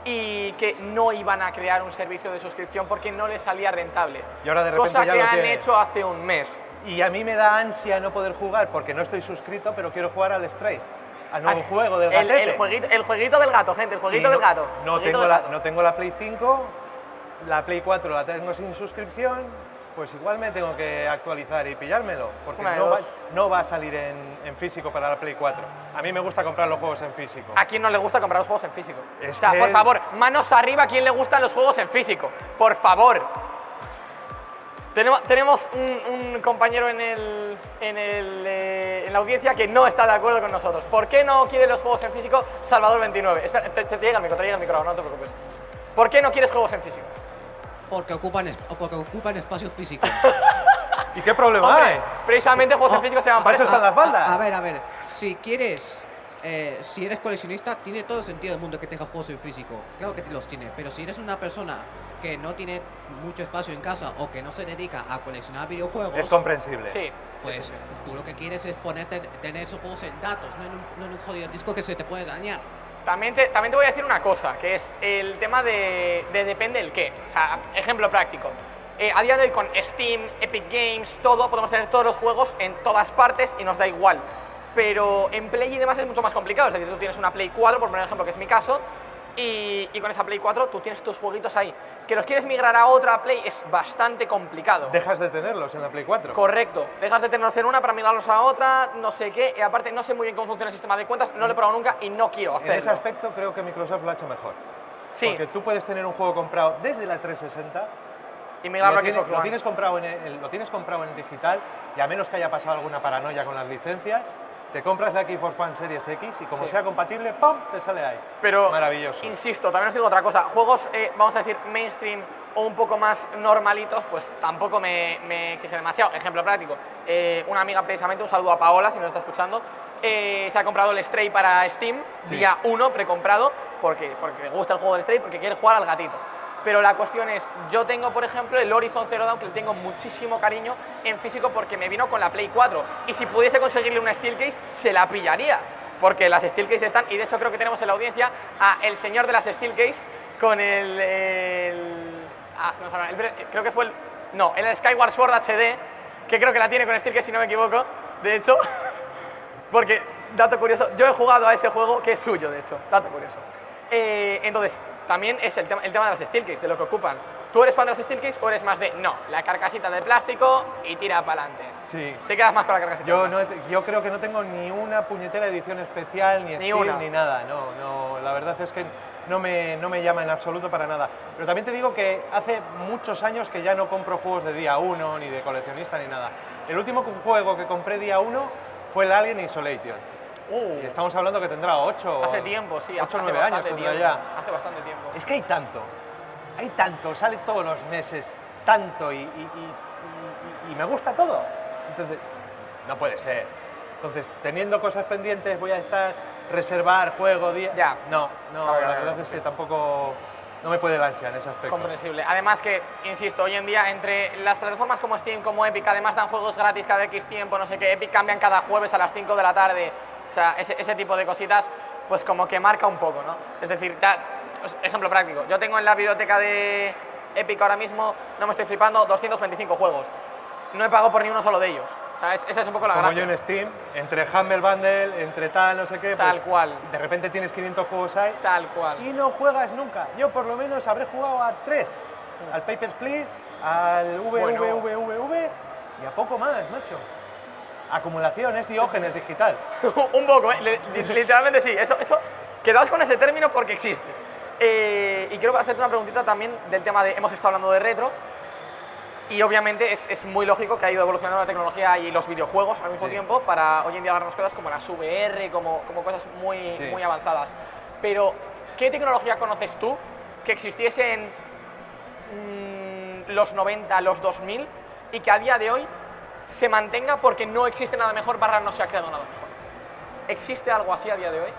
y que no iban a crear un servicio de suscripción porque no les salía rentable. Y ahora de repente Cosa ya que lo han tiene. hecho hace un mes. Y a mí me da ansia no poder jugar porque no estoy suscrito, pero quiero jugar al Stray, al nuevo Ah, juego del el, el jueguito, el jueguito del gato, gente, el jueguito no- del gato. No jueguito tengo, del la, gato. no tengo la Play 5, la Play 4 la tengo sin suscripción, pues igual me tengo que actualizar y pillármelo, porque no va, no va a salir en, en físico para la Play 4. A mí me gusta comprar los juegos en físico. ¿A quién no le gusta comprar los juegos en físico? Es o sea, que- por favor, manos arriba a quién le gustan los juegos en físico. Por favor. Tenemos, tenemos un, un compañero en, el, en, el, eh, en la audiencia que no está de acuerdo con nosotros. ¿Por qué no quiere los juegos en físico Salvador 29? Espera, te, te llega el micro, te llega el micro, no te preocupes. ¿Por qué no quieres juegos en físico? Porque ocupan, porque ocupan espacio físico. ¿Y qué problema Hombre, hay? precisamente juegos en Oh, físico se llaman a- para eso están las a- bandas. A, a ver, a ver. Si quieres, eh, si eres coleccionista, tiene todo el sentido del mundo que tengas juegos en físico. Claro que los tiene. Pero si eres una persona que no tiene mucho espacio en casa o que no se dedica a coleccionar videojuegos, Es comprensible. Sí. pues tú lo que quieres es ponerte, tener esos juegos en datos, no en, un, no en un jodido disco que se te puede dañar. También te, también te voy a decir una cosa, que es el tema de, de depende el qué. O sea, ejemplo práctico. Eh, a día de hoy con Steam, Epic Games, todo, podemos tener todos los juegos en todas partes y nos da igual. Pero en Play y demás es mucho más complicado. Es decir, tú tienes una Play 4, por poner ejemplo, que es mi caso, Y, y con esa Play 4 tú tienes tus jueguitos ahí. Que los quieres migrar a otra Play es bastante complicado. Dejas de tenerlos en la Play 4. Correcto. Dejas de tenerlos en una para migrarlos a otra, no sé qué. Y aparte no sé muy bien cómo funciona el sistema de cuentas, no lo he probado nunca y no quiero en ese hacerlo. aspecto creo que Microsoft lo ha hecho mejor. Sí, Porque tú puedes tener un juego comprado desde la 360 y migrarlo lo, a tienes, Xbox lo tienes comprado en el, lo tienes comprado en digital y a menos que haya pasado alguna paranoia con las licencias, te compras la Xbox One Series X y como Sí. sea compatible, ¡pum! te sale ahí. Pero, Maravilloso. insisto, también os digo otra cosa. Juegos, eh, vamos a decir, mainstream o un poco más normalitos, pues tampoco me, me exige demasiado. Ejemplo práctico. eh, una amiga, precisamente, un saludo a Paola, si nos está escuchando, eh, se ha comprado el Stray para Steam, Sí. día 1, precomprado, porque, porque le gusta el juego del Stray, porque quiere jugar al gatito. Pero la cuestión es, yo tengo, por ejemplo, el Horizon Zero Dawn, que le tengo muchísimo cariño en físico porque me vino con la Play 4. Y si pudiese conseguirle una Steelcase, se la pillaría. Porque las Steelcase están, y de hecho creo que tenemos en la audiencia a el señor de las Steelcase con el... ah, no, no, el- creo que fue el... No, el Skyward Sword HD, que creo que la tiene con Steelcase si no me equivoco. De hecho, porque, dato curioso, yo he jugado a ese juego que es suyo, de hecho, dato curioso. Eh, entonces, también es el tema, el tema de las Steelcase, de lo que ocupan. ¿Tú eres fan de las Steelcase o eres más de, no, la carcasita de plástico y tira para adelante? Sí. Te quedas más con la carcasita. Yo, no, yo creo que no tengo ni una puñetera edición especial, ni, Ni Steam, una. ni nada. No, no, la verdad es que no me, no me llama en absoluto para nada. Pero también te digo que hace muchos años que ya no compro juegos de día 1, ni de coleccionista, ni nada. El último juego que compré día 1 fue el Alien Isolation. Uh, Y estamos hablando que tendrá 8 hace tiempo, sí, hace 8 o 9 años tendrá ya. Hace bastante tiempo. Es que hay tanto, hay tanto, sale todos los meses, tanto y, y- y- y- y me gusta todo. Entonces, no puede ser. Entonces, teniendo cosas pendientes, voy a estar, reservar juego, día. Ya. No, no, Claro, la verdad claro, es que tampoco. No me puede el ansia en ese aspecto. comprensible. Además que, insisto, hoy en día entre las plataformas como Steam, como Epic, además dan juegos gratis cada X tiempo, no sé qué, Epic cambian cada jueves a las 5 de la tarde, o sea, ese, tipo de cositas, pues como que marca un poco, ¿no? Es decir, ya, ejemplo práctico, yo tengo en la biblioteca de Epic ahora mismo, no me estoy flipando, 225 juegos. No he pagado por ni uno solo de ellos. O sea, es- esa es un poco la Como gracia. yo en Steam, entre Humble Bundle, entre tal, no sé qué, Tal pues, cual. de repente tienes 500 juegos ahí Tal cual. y no juegas nunca. Yo por lo menos habré jugado a tres. Al Papers, Please, al Bueno. VVVVV y a poco más, macho. Acumulación, es diógenes digital. un poco, ¿eh? Li- li- literalmente sí. Eso, eso, quedaos con ese término porque existe. Eh, y quiero hacerte una preguntita también del tema de, hemos estado hablando de retro, y obviamente es, es muy lógico que ha ido evolucionando la tecnología y los videojuegos al mismo Sí. tiempo para hoy en día darnos cosas como las VR, como, como cosas muy, Sí. muy avanzadas. Pero, ¿qué tecnología conoces tú que existiese en mm, los 90, los 2000 y que a día de hoy se mantenga porque no existe nada mejor barra no se ha creado nada mejor? ¿Existe algo así a día de hoy?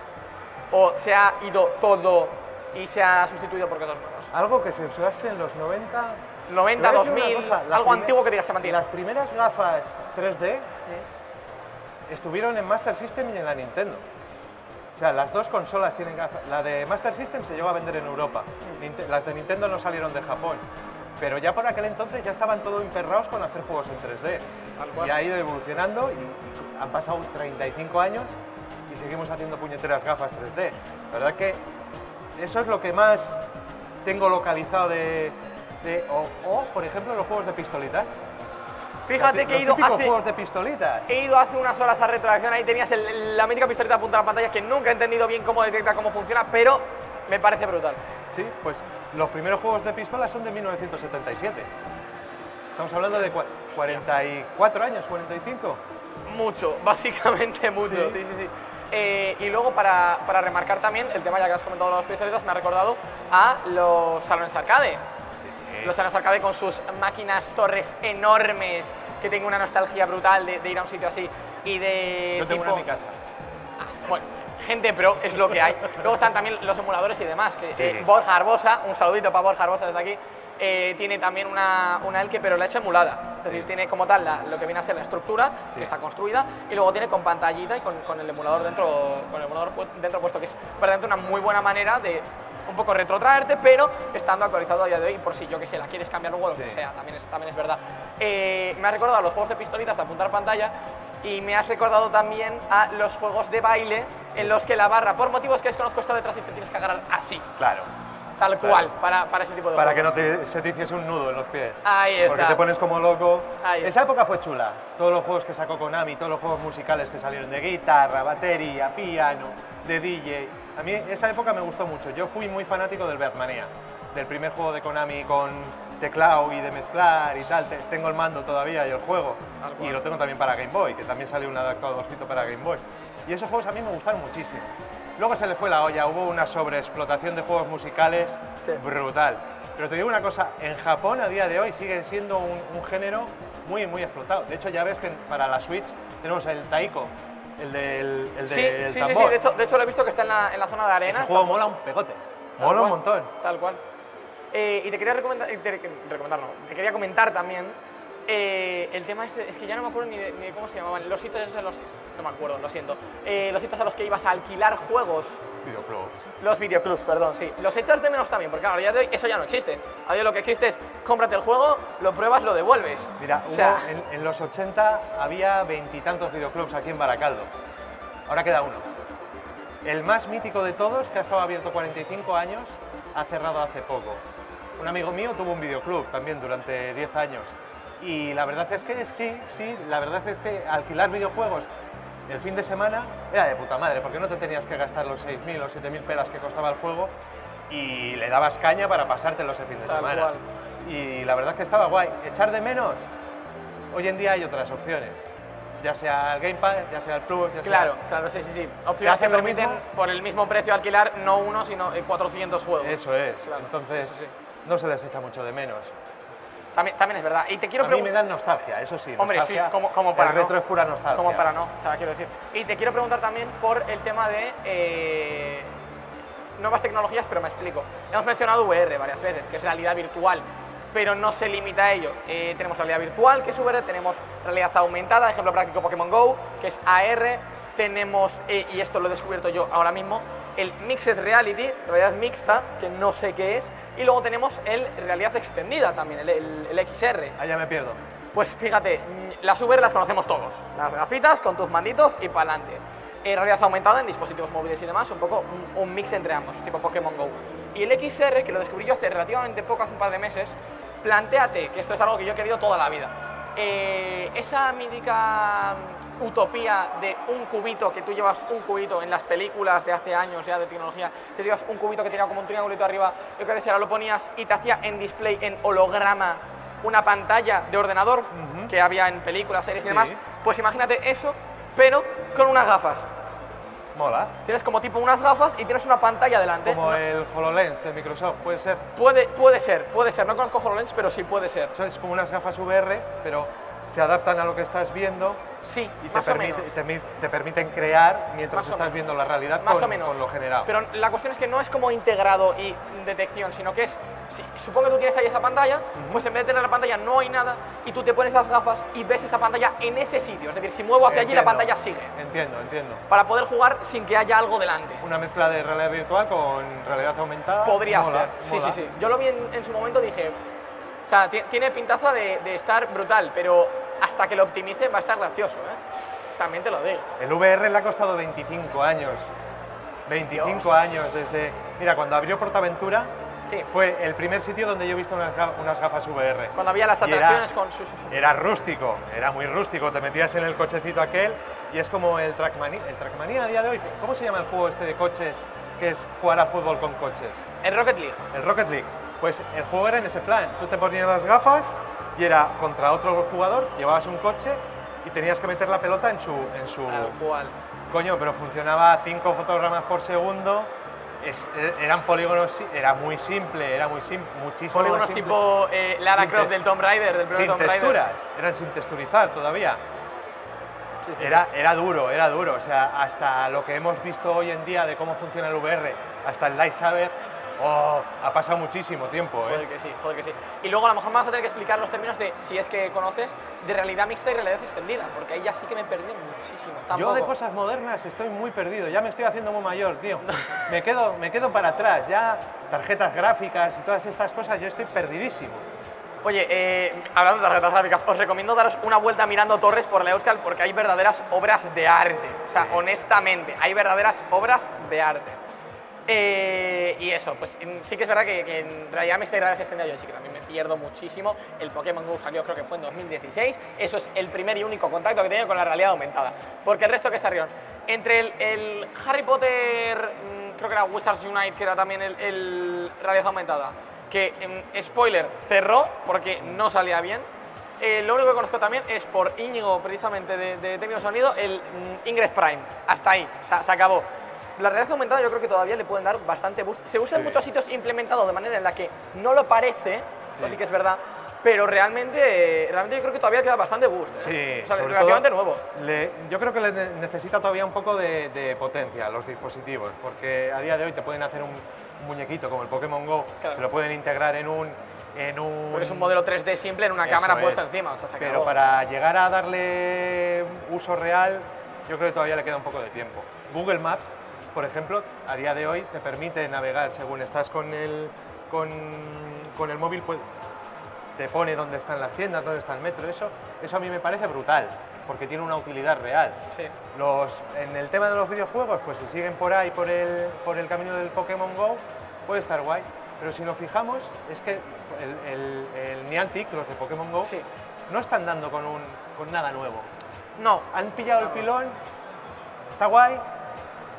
¿O se ha ido todo y se ha sustituido por cosas nuevas? Algo que se usase en los 90. 90, Te voy a decir una 2000, cosa, las algo antiguo que digas se mantiene. Las primeras gafas 3D estuvieron en Master System y en la Nintendo. O sea, las dos consolas tienen gafas. La de Master System se llegó a vender en Europa. Las de Nintendo no salieron de Japón. Pero ya por aquel entonces ya estaban todo emperrados con hacer juegos en 3D. Tal cual. Y ha ido evolucionando y han pasado 35 años y seguimos haciendo puñeteras gafas 3D. La verdad que eso es lo que más tengo localizado de... de- o, o, por ejemplo, los juegos de pistolitas. Fíjate Los que he ido hace, juegos de pistolitas. he ido hace unas horas a retroacción, ahí tenías el- la mítica pistoleta a punta de la pantalla que nunca he entendido bien cómo detecta, cómo funciona, pero me parece brutal. Sí, pues los primeros juegos de pistola son de 1977. Estamos hablando de cua- 44 años, 45. Mucho, básicamente mucho, sí, Sí. sí, sí. Eh, y luego para, para remarcar también, el tema ya que has comentado los pistolitas, me ha recordado a los salones arcade. Los salones arcade con sus máquinas torres enormes, que tengo una nostalgia brutal de, de ir a un sitio así y de... Yo tengo una en mi casa. Bueno, gente pro es lo que hay. Luego están también los emuladores y demás. Que, Sí, eh. Borja Arbosa, un saludito para Borja Arbosa desde aquí, eh, tiene también una, una Elke, pero la ha hecho emulada. Es decir, tiene como tal la- lo que viene a ser la estructura, Sí. que está construida, y luego tiene con pantallita y con, con el emulador dentro, con el emulador dentro puesto, que es verdaderamente una muy buena manera de un poco retrotraerte, pero estando actualizado a día de hoy, por si yo que sé, la quieres cambiar luego, lo que Sí. sea, también es, también es verdad. Eh, me ha recordado a los juegos de pistolitas de apuntar pantalla y me has recordado también a los juegos de baile en los que la barra, por motivos que desconozco, está detrás y te tienes que agarrar así, Claro. tal cual, para, para ese tipo de Para que juegos. no te, se te hiciese un nudo en los pies. Ahí está. Porque te pones como loco. Ahí Esa época fue chula. Todos los juegos que sacó Konami, todos los juegos musicales que salieron de guitarra, batería, piano, de DJ. A mí esa época me gustó mucho. Yo fui muy fanático del Beatmania, del primer juego de Konami con teclado y de mezclar y tal. Te- Tengo el mando todavía y el juego. Y lo tengo también para Game Boy, que también salió un adaptadorcito para Game Boy. Y esos juegos a mí me gustaron muchísimo. Luego se le fue la olla, hubo una sobreexplotación de juegos musicales Sí. brutal. Pero te digo una cosa, en Japón a día de hoy sigue siendo un, un género muy, muy explotado. De hecho, ya ves que para la Switch tenemos el Taiko, el del, el Sí, del sí, sí, tambor. sí, de hecho, de hecho lo he visto que está en la, en la zona de arena. Ese juego mola un pegote. Tal Mola un montón. Tal cual. Eh, y te quería recomendar, te- recomendar, no, te quería comentar también eh, el tema este, es que ya no me acuerdo ni de, ni de cómo se llamaban, los sitios esos en los, no me acuerdo, lo siento, Eh, los sitios a los que ibas a alquilar juegos, Videoclubs. Los videoclubs, perdón, sí, los echas de menos también, porque claro, ya de hoy eso ya no existe, a día de hoy lo que existe es, cómprate el juego, lo pruebas, lo devuelves. Mira, o hubo- en, en los 80 había veintitantos videoclubs aquí en Baracaldo. Ahora queda uno. El más mítico de todos, que ha estado abierto 45 años, ha cerrado hace poco. Un amigo mío tuvo un videoclub también durante 10 años. Y la verdad es que sí, sí, la verdad es que alquilar videojuegos el fin de semana era de puta madre, porque no te tenías que gastar los 6.000 o 7.000 pelas que costaba el juego y le dabas caña para pasártelo ese fin de Tal semana. cual. Y la verdad es que estaba guay. Echar de menos, hoy en día hay otras opciones. Ya sea el Game Pass, ya sea el Plus, ya sea... Claro, claro, sí, sí, sí. Opciones que permiten mismo? por el mismo precio alquilar no uno, sino eh, 400 juegos. Eso es. Claro, Entonces, sí, sí, sí. no se les echa mucho de menos. También, también es verdad. Y te quiero a mí me dan nostalgia, eso sí. Hombre, sí, como, como para El no. retro es pura nostalgia. Como para no, o sea, quiero decir. Y te quiero preguntar también por el tema de eh, nuevas tecnologías, pero me explico. Hemos mencionado VR varias veces, que es realidad virtual, pero no se limita a ello. Eh, tenemos realidad virtual, que es VR, tenemos realidad aumentada, ejemplo práctico Pokémon Go, que es AR, tenemos, eh, y esto lo he descubierto yo ahora mismo, el Mixed Reality, realidad mixta, que no sé qué es, y luego tenemos el realidad extendida también, el, el- el XR. Allá me pierdo. Pues fíjate, las VR las conocemos todos. Las gafitas con tus manditos y para adelante. realidad aumentada en dispositivos móviles y demás, un poco un, un mix entre ambos, tipo Pokémon Go. Y el XR, que lo descubrí yo hace relativamente poco, hace un par de meses, planteate, que esto es algo que yo he querido toda la vida, eh, esa mítica utopía de un cubito, que tú llevas un cubito en las películas de hace años ya de tecnología, te llevas un cubito que tenía como un triangulito arriba, yo que decía, ahora lo ponías y te hacía en display, en holograma, una pantalla de ordenador que había en películas, series y Sí. demás, pues imagínate eso, pero con unas gafas. Mola. Tienes como tipo unas gafas y tienes una pantalla delante. Como el HoloLens de Microsoft, puede ser. Puede, puede ser, puede ser. No conozco HoloLens, pero sí puede ser. Eso es como unas gafas VR, pero se adaptan a lo que estás viendo Sí, y te, más o permite- menos. te, mi- te permiten crear mientras Más estás viendo la realidad Más con, o menos. con lo generado. Pero la cuestión es que no es como integrado y detección, sino que es, si, supongo que tú tienes ahí esa pantalla, pues en vez de tener la pantalla no hay nada y tú te pones las gafas y ves esa pantalla en ese sitio. Es decir, si muevo hacia allí la pantalla sigue. Entiendo, entiendo. Para poder jugar sin que haya algo delante. Una mezcla de realidad virtual con realidad aumentada. Podría Mola, ser. Sí, mola. sí, sí. Yo lo vi en, en su momento dije, o sea, ti- tiene pintaza de, de estar brutal, pero hasta que lo optimice va a estar gracioso, ¿eh? También te lo digo. El VR le ha costado 25 años. 25 Dios. años desde... Mira, cuando abrió Portaventura Sí. fue el primer sitio donde yo he visto unas, ga- unas gafas VR. Cuando había las era- atracciones con sus... sus- sus- Era rústico, era muy rústico. Te metías en el cochecito aquel y es como el Trackmania. El Trackmania a día de hoy, ¿cómo se llama el juego este de coches que es jugar a fútbol con coches? El Rocket League. El Rocket League. Pues el juego era en ese plan. Tú te ponías las gafas y era contra otro jugador, llevabas un coche y tenías que meter la pelota en su... En su Tal cual. Coño, pero funcionaba a 5 fotogramas por segundo. es- e- eran polígonos, era muy simple, era muy simple, muchísimo Polígonos simple. tipo eh, Lara Sin Croft del Tomb Raider, del primer sin Tomb Raider. texturas, eran sin texturizar todavía. Sí, sí, Era, era duro, era duro. O sea, hasta lo que hemos visto hoy en día de cómo funciona el VR, hasta el Lightsaber, oh, ha pasado muchísimo tiempo. Joder ¿eh? que sí, joder que sí. Y luego a lo mejor me vas a tener que explicar los términos de, si es que conoces, de realidad mixta y realidad extendida, porque ahí ya sí que me perdí muchísimo. Yo Tampoco. de cosas modernas estoy muy perdido, ya me estoy haciendo muy mayor, tío. Me quedo, me quedo para atrás, ya tarjetas gráficas y todas estas cosas, yo estoy perdidísimo. Oye, eh, hablando de tarjetas gráficas, os recomiendo daros una vuelta mirando torres por la Euskal porque hay verdaderas obras de arte. O sea, honestamente, hay verdaderas obras de arte. Eh, y eso, pues sí que es verdad que, que en realidad me estoy agradeciendo yo, sí que también me pierdo muchísimo. El Pokémon GO salió creo que fue en 2016. Eso es el primer y único contacto que he tenido con la realidad aumentada. Porque el resto que salieron, entre el, el Harry Potter, mm, creo que era Wizards Unite, que era también el, el realidad aumentada, que, mm, spoiler, cerró porque no salía bien. Eh, lo único que conozco también es por Íñigo, precisamente de, de Sonido, el mm, Ingress Prime. Hasta ahí, o sea, se acabó. La realidad aumentada yo creo que todavía le pueden dar bastante boost. Se usa en muchos sitios implementado de manera en la que no lo parece, sí que es verdad, pero realmente, realmente yo creo que todavía queda bastante boost. ¿eh? Sí, o sea, relativamente nuevo. le- yo creo que le ne- necesita todavía un poco de, de potencia los dispositivos, porque a día de hoy te pueden hacer un, un muñequito como el Pokémon Go, Claro. te lo pueden integrar en un... En un Porque es un modelo 3D simple en una Eso cámara es. puesta encima, o sea, se Pero para llegar a darle uso real, yo creo que todavía le queda un poco de tiempo. Google Maps, por ejemplo, a día de hoy te permite navegar según estás con el, con, con el móvil, pues te pone dónde están las tiendas, dónde está el metro. Eso, eso a mí me parece brutal, porque tiene una utilidad real. Sí. Los, en el tema de los videojuegos, pues si siguen por ahí, por el, por el camino del Pokémon Go, puede estar guay. Pero si nos fijamos, es que el, el, el Niantic, los de Pokémon Go, Sí. no están dando con, un, con nada nuevo. No, Han pillado el filón, está guay,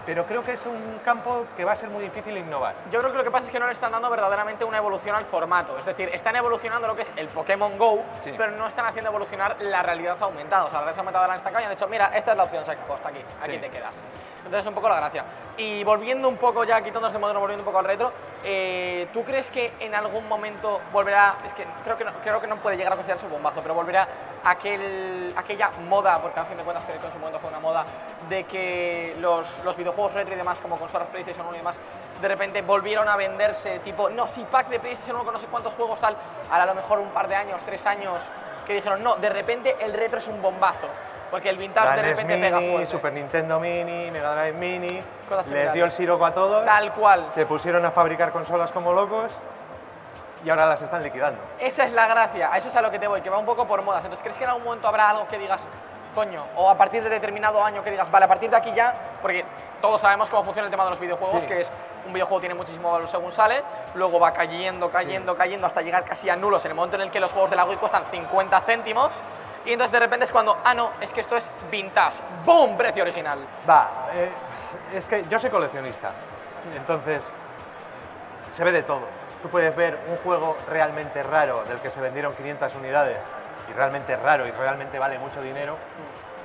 pero creo que es un campo que va a ser muy difícil innovar. Yo creo que lo que pasa es que no le están dando verdaderamente una evolución al formato. Es decir, están evolucionando lo que es el Pokémon Go, Sí. pero no están haciendo evolucionar la realidad aumentada. O sea, la realidad aumentada la destacado y han dicho, mira, esta es la opción, acabó, hasta aquí, aquí Sí. te quedas. Entonces es un poco la gracia. Y volviendo un poco ya, quitando este modelo, volviendo un poco al retro, eh, ¿tú crees que en algún momento volverá, es que creo que no, creo que no puede llegar a considerarse un bombazo, pero volverá aquel, aquella moda, porque a fin de cuentas que en su momento fue una moda, de que los, los videojuegos retro y demás, como consolas PlayStation 1 y demás, de repente volvieron a venderse, tipo, no, si pack de PlayStation 1 con no sé cuántos juegos tal, a lo mejor un par de años, tres años, que dijeron, no, de repente el retro es un bombazo, porque el vintage La de NES repente pega Mini, fuerte. Super Nintendo Mini, Mega Drive Mini, les dio el siroco a todos, Tal cual. se pusieron a fabricar consolas como locos y ahora las están liquidando. Esa es la gracia, a eso es a lo que te voy, que va un poco por modas. Entonces, ¿crees que en algún momento habrá algo que digas, coño, o a partir de determinado año que digas, vale, a partir de aquí ya, porque todos sabemos cómo funciona el tema de los videojuegos, Sí. que es un videojuego tiene muchísimo valor según sale, luego va cayendo, cayendo, cayendo hasta llegar casi a nulos en el momento en el que los juegos de la Wii cuestan 50 céntimos. Y entonces de repente es cuando, ah, no, es que esto es vintage. ¡Boom! Precio original. Va, eh, es que yo soy coleccionista, entonces se ve de todo. Tú puedes ver un juego realmente raro del que se vendieron 500 unidades y realmente raro y realmente vale mucho dinero.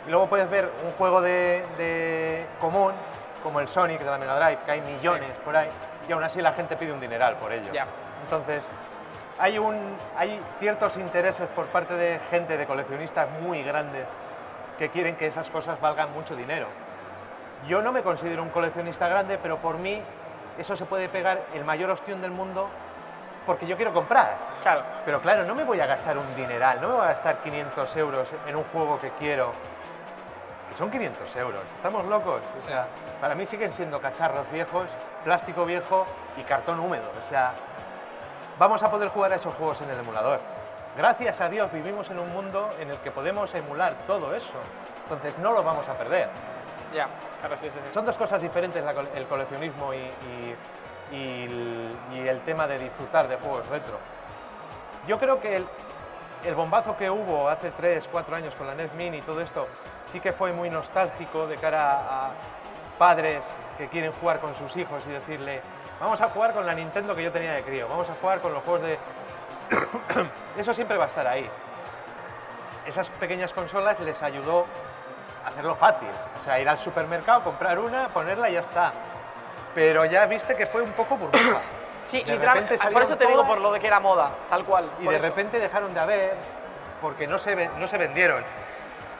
Y luego puedes ver un juego de, de común como el Sonic de la Mega Drive, que hay millones por ahí, y aún así la gente pide un dineral por ello. Entonces, hay, un, hay ciertos intereses por parte de gente, de coleccionistas muy grandes, que quieren que esas cosas valgan mucho dinero. Yo no me considero un coleccionista grande, pero por mí eso se puede pegar el mayor ostión del mundo porque yo quiero comprar. Claro. Pero claro, no me voy a gastar un dineral, no me voy a gastar 500 euros en un juego que quiero. Que son 500 euros, estamos locos. O sea, para mí siguen siendo cacharros viejos, plástico viejo y cartón húmedo. O sea, vamos a poder jugar a esos juegos en el emulador. Gracias a Dios vivimos en un mundo en el que podemos emular todo eso. Entonces no lo vamos a perder. Ya, sí. Son dos cosas diferentes el coleccionismo y, y- el, tema de disfrutar de juegos retro. Yo creo que el, el bombazo que hubo hace 3, 4 años con la NES Mini y todo esto sí que fue muy nostálgico de cara a padres que quieren jugar con sus hijos y decirle vamos a jugar con la Nintendo que yo tenía de crío, vamos a jugar con los juegos de... Eso siempre va a estar ahí. Esas pequeñas consolas les ayudó hacerlo fácil. O sea, ir al supermercado, comprar una, ponerla y ya está. Pero ya viste que fue un poco burbuja. Sí, De literalmente, repente por eso te digo por lo de que era moda, tal cual. Y de eso. repente dejaron de haber porque no se, no se vendieron.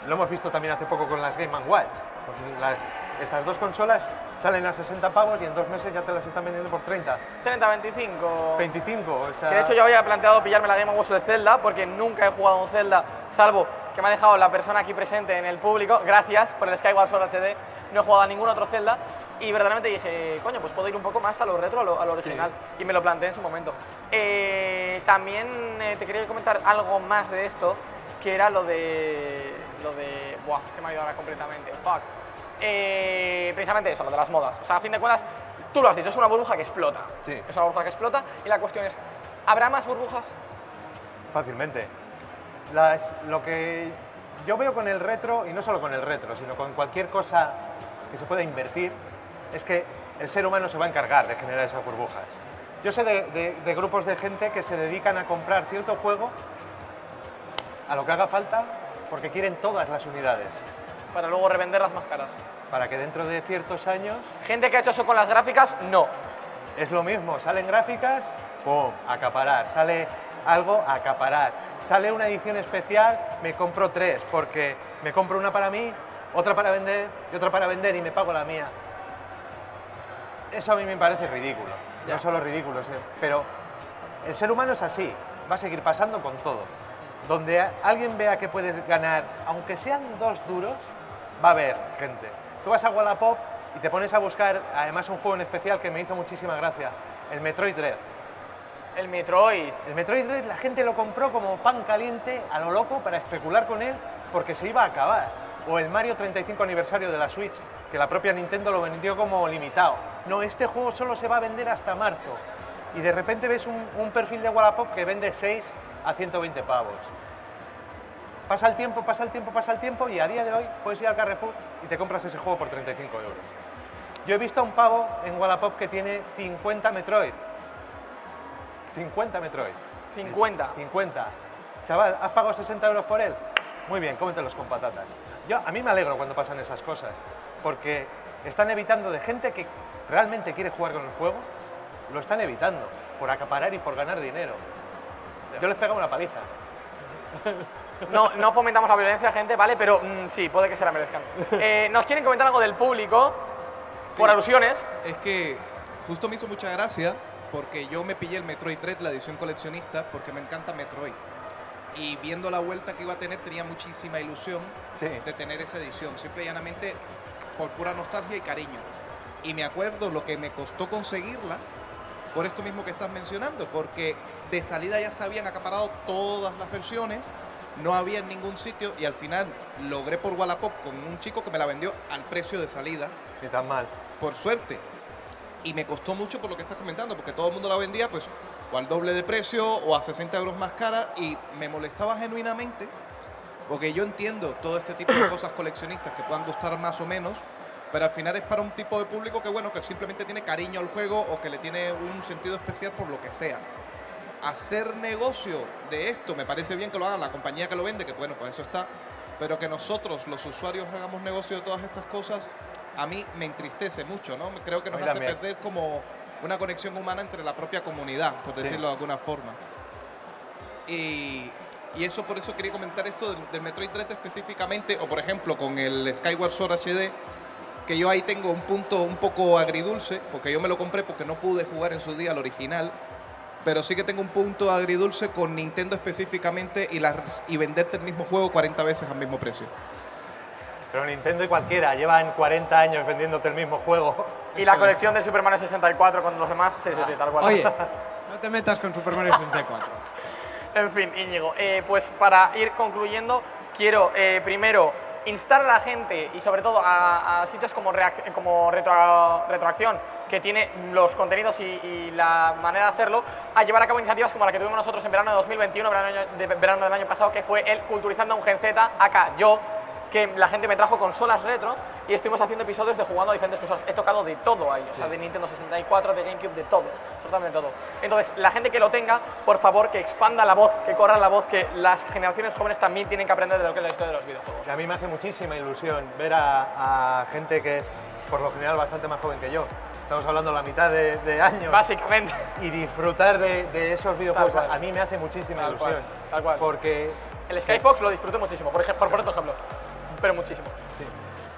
Lo hemos visto también hace poco con las Game Watch. Pues las- estas dos consolas salen a 60 pavos y en dos meses ya te las están vendiendo por 30, 30, 25. 25. O sea, Que de hecho yo había planteado pillarme la Game Watch de Zelda porque nunca he jugado a un Zelda, salvo que me ha dejado la persona aquí presente en el público. Gracias por el Skyward Sword HD. No he jugado a ningún otro Zelda y verdaderamente dije, coño, pues puedo ir un poco más a lo retro, a lo, a lo original. Y me lo planteé en su momento. Eh, también eh, te quería comentar algo más de esto, que era lo de... Lo de... Buah, se me ha ido ahora completamente. Fuck. Eh, precisamente eso, lo de las modas. O sea, a fin de cuentas, tú lo has dicho, es una burbuja que explota. Sí. Es una burbuja que explota y la cuestión es, ¿habrá más burbujas? Fácilmente. Las- lo que yo veo con el retro, y no solo con el retro, sino con cualquier cosa que se pueda invertir, es que el ser humano se va a encargar de generar esas burbujas. Yo sé de, de- de grupos de gente que se dedican a comprar cierto juego a lo que haga falta porque quieren todas las unidades, Para luego revender las más caras. Para que dentro de ciertos años Gente que ha hecho eso con las gráficas, no. Es lo mismo, salen gráficas, ¡pum! Acaparar. Sale algo, acaparar. Sale una edición especial, me compro tres, porque me compro una para mí, otra para vender y otra para vender y me pago la mía. Eso a mí me parece ridículo. No solo ridículo, pero el ser humano es así, va a seguir pasando con todo. Donde alguien vea que puedes ganar, aunque sean dos duros, va a haber gente. Tú vas a Wallapop y te pones a buscar, además un juego en especial que me hizo muchísima gracia, el Metroid Dread. El Metroid. El Metroid Dread la gente lo compró como pan caliente a lo loco para especular con él porque se iba a acabar. O el Mario 35 aniversario de la Switch, que la propia Nintendo lo vendió como limitado. No, este juego solo se va a vender hasta marzo. Y de repente ves un, un perfil de Wallapop que vende 6 a 120 pavos. Pasa el tiempo, pasa el tiempo, pasa el tiempo y a día de hoy puedes ir al Carrefour y te compras ese juego por 35 euros. Yo he visto a un pavo en Wallapop que tiene 50 Metroid. 50 Metroid. 50. 50. Chaval, ¿has pagado 60 euros por él? Muy bien, cómetelos con patatas. Yo, a mí me alegro cuando pasan esas cosas, porque están evitando de gente que realmente quiere jugar con el juego, lo están evitando, por acaparar y por ganar dinero. Yo les pego una paliza. No, no fomentamos la violencia, gente, ¿vale? Pero mm, sí, puede que se la merezcan. Eh, ¿Nos quieren comentar algo del público? Por alusiones. Es que justo me hizo mucha gracia porque yo me pillé el Metroid Dread, la edición coleccionista, porque me encanta Metroid. Y viendo la vuelta que iba a tener, tenía muchísima ilusión Sí. de tener esa edición, simple y llanamente por pura nostalgia y cariño. Y me acuerdo lo que me costó conseguirla por esto mismo que estás mencionando, porque de salida ya se habían acaparado todas las versiones, no había en ningún sitio y al final logré por Wallapop con un chico que me la vendió al precio de salida Ni tan mal. por suerte. Y me costó mucho por lo que estás comentando, porque todo el mundo la vendía pues o al doble de precio o a 60 euros más cara y me molestaba genuinamente, porque yo entiendo todo este tipo de cosas coleccionistas que puedan gustar más o menos, pero al final es para un tipo de público que bueno, que simplemente tiene cariño al juego o que le tiene un sentido especial por lo que sea. Hacer negocio de esto, me parece bien que lo haga la compañía que lo vende, que bueno, pues eso está, pero que nosotros, los usuarios, hagamos negocio de todas estas cosas, a mí me entristece mucho, ¿no? Creo que nos hace también. perder como una conexión humana entre la propia comunidad, por Sí. decirlo de alguna forma. Y, y eso por eso quería comentar esto del, del Metroid Dread específicamente, o por ejemplo con el Skyward Sword HD, que yo ahí tengo un punto un poco agridulce, porque yo me lo compré porque no pude jugar en su día al original, pero sí que tengo un punto agridulce con Nintendo específicamente y, las, y venderte el mismo juego 40 veces al mismo precio. Pero Nintendo y cualquiera llevan 40 años vendiéndote el mismo juego. Y Eso la es. colección de Super Mario 64 con los demás, sí, sí, sí, tal cual. Oye, no te metas con Super Mario 64. En fin, Íñigo, eh, pues para ir concluyendo, quiero eh, primero instar a la gente y sobre todo a, a sitios como, como Retro- Retroacción, que tiene los contenidos y, y la manera de hacerlo, a llevar a cabo iniciativas como la que tuvimos nosotros en verano de 2021, verano, del año- de verano del año pasado, que fue el Culturizando a un Gen Z, acá yo, que la gente me trajo consolas retro y estuvimos haciendo episodios de jugando a diferentes consolas. He tocado de todo ahí, o sea, de Nintendo 64, de GameCube, de todo, absolutamente todo. Entonces, la gente que lo tenga, por favor, que expanda la voz, que corra la voz, que las generaciones jóvenes también tienen que aprender de lo que es la historia de los videojuegos. A mí me hace muchísima ilusión ver a, a gente que es, por lo general, bastante más joven que yo. Estamos hablando de la mitad de, de años. Básicamente. Y disfrutar de, de esos videojuegos a mí me hace muchísima Tal cual, ilusión. tal cual. Porque El Skyfox lo disfruté muchísimo, por, ejemplo, por ejemplo. Pero muchísimo.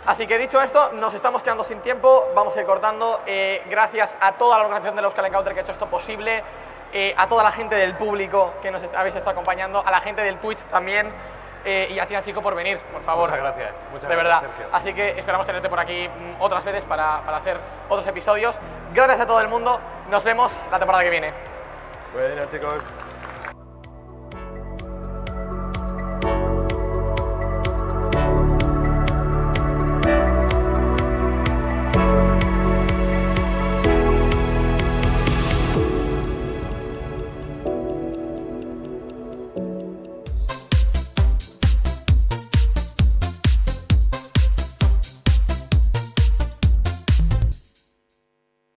Así que dicho esto, nos estamos quedando sin tiempo, vamos a ir cortando. Eh, gracias a toda la organización de los Euskal Encounter que ha hecho esto posible, eh, a toda la gente del público que nos habéis estado acompañando, a la gente del Twitch también, eh, y a ti, Chico, por venir, por favor. Muchas gracias, muchas de gracias, verdad. Así que esperamos tenerte por aquí mm, otras veces para, para hacer otros episodios. Gracias a todo el mundo, nos vemos la temporada que viene. Bueno, chicos.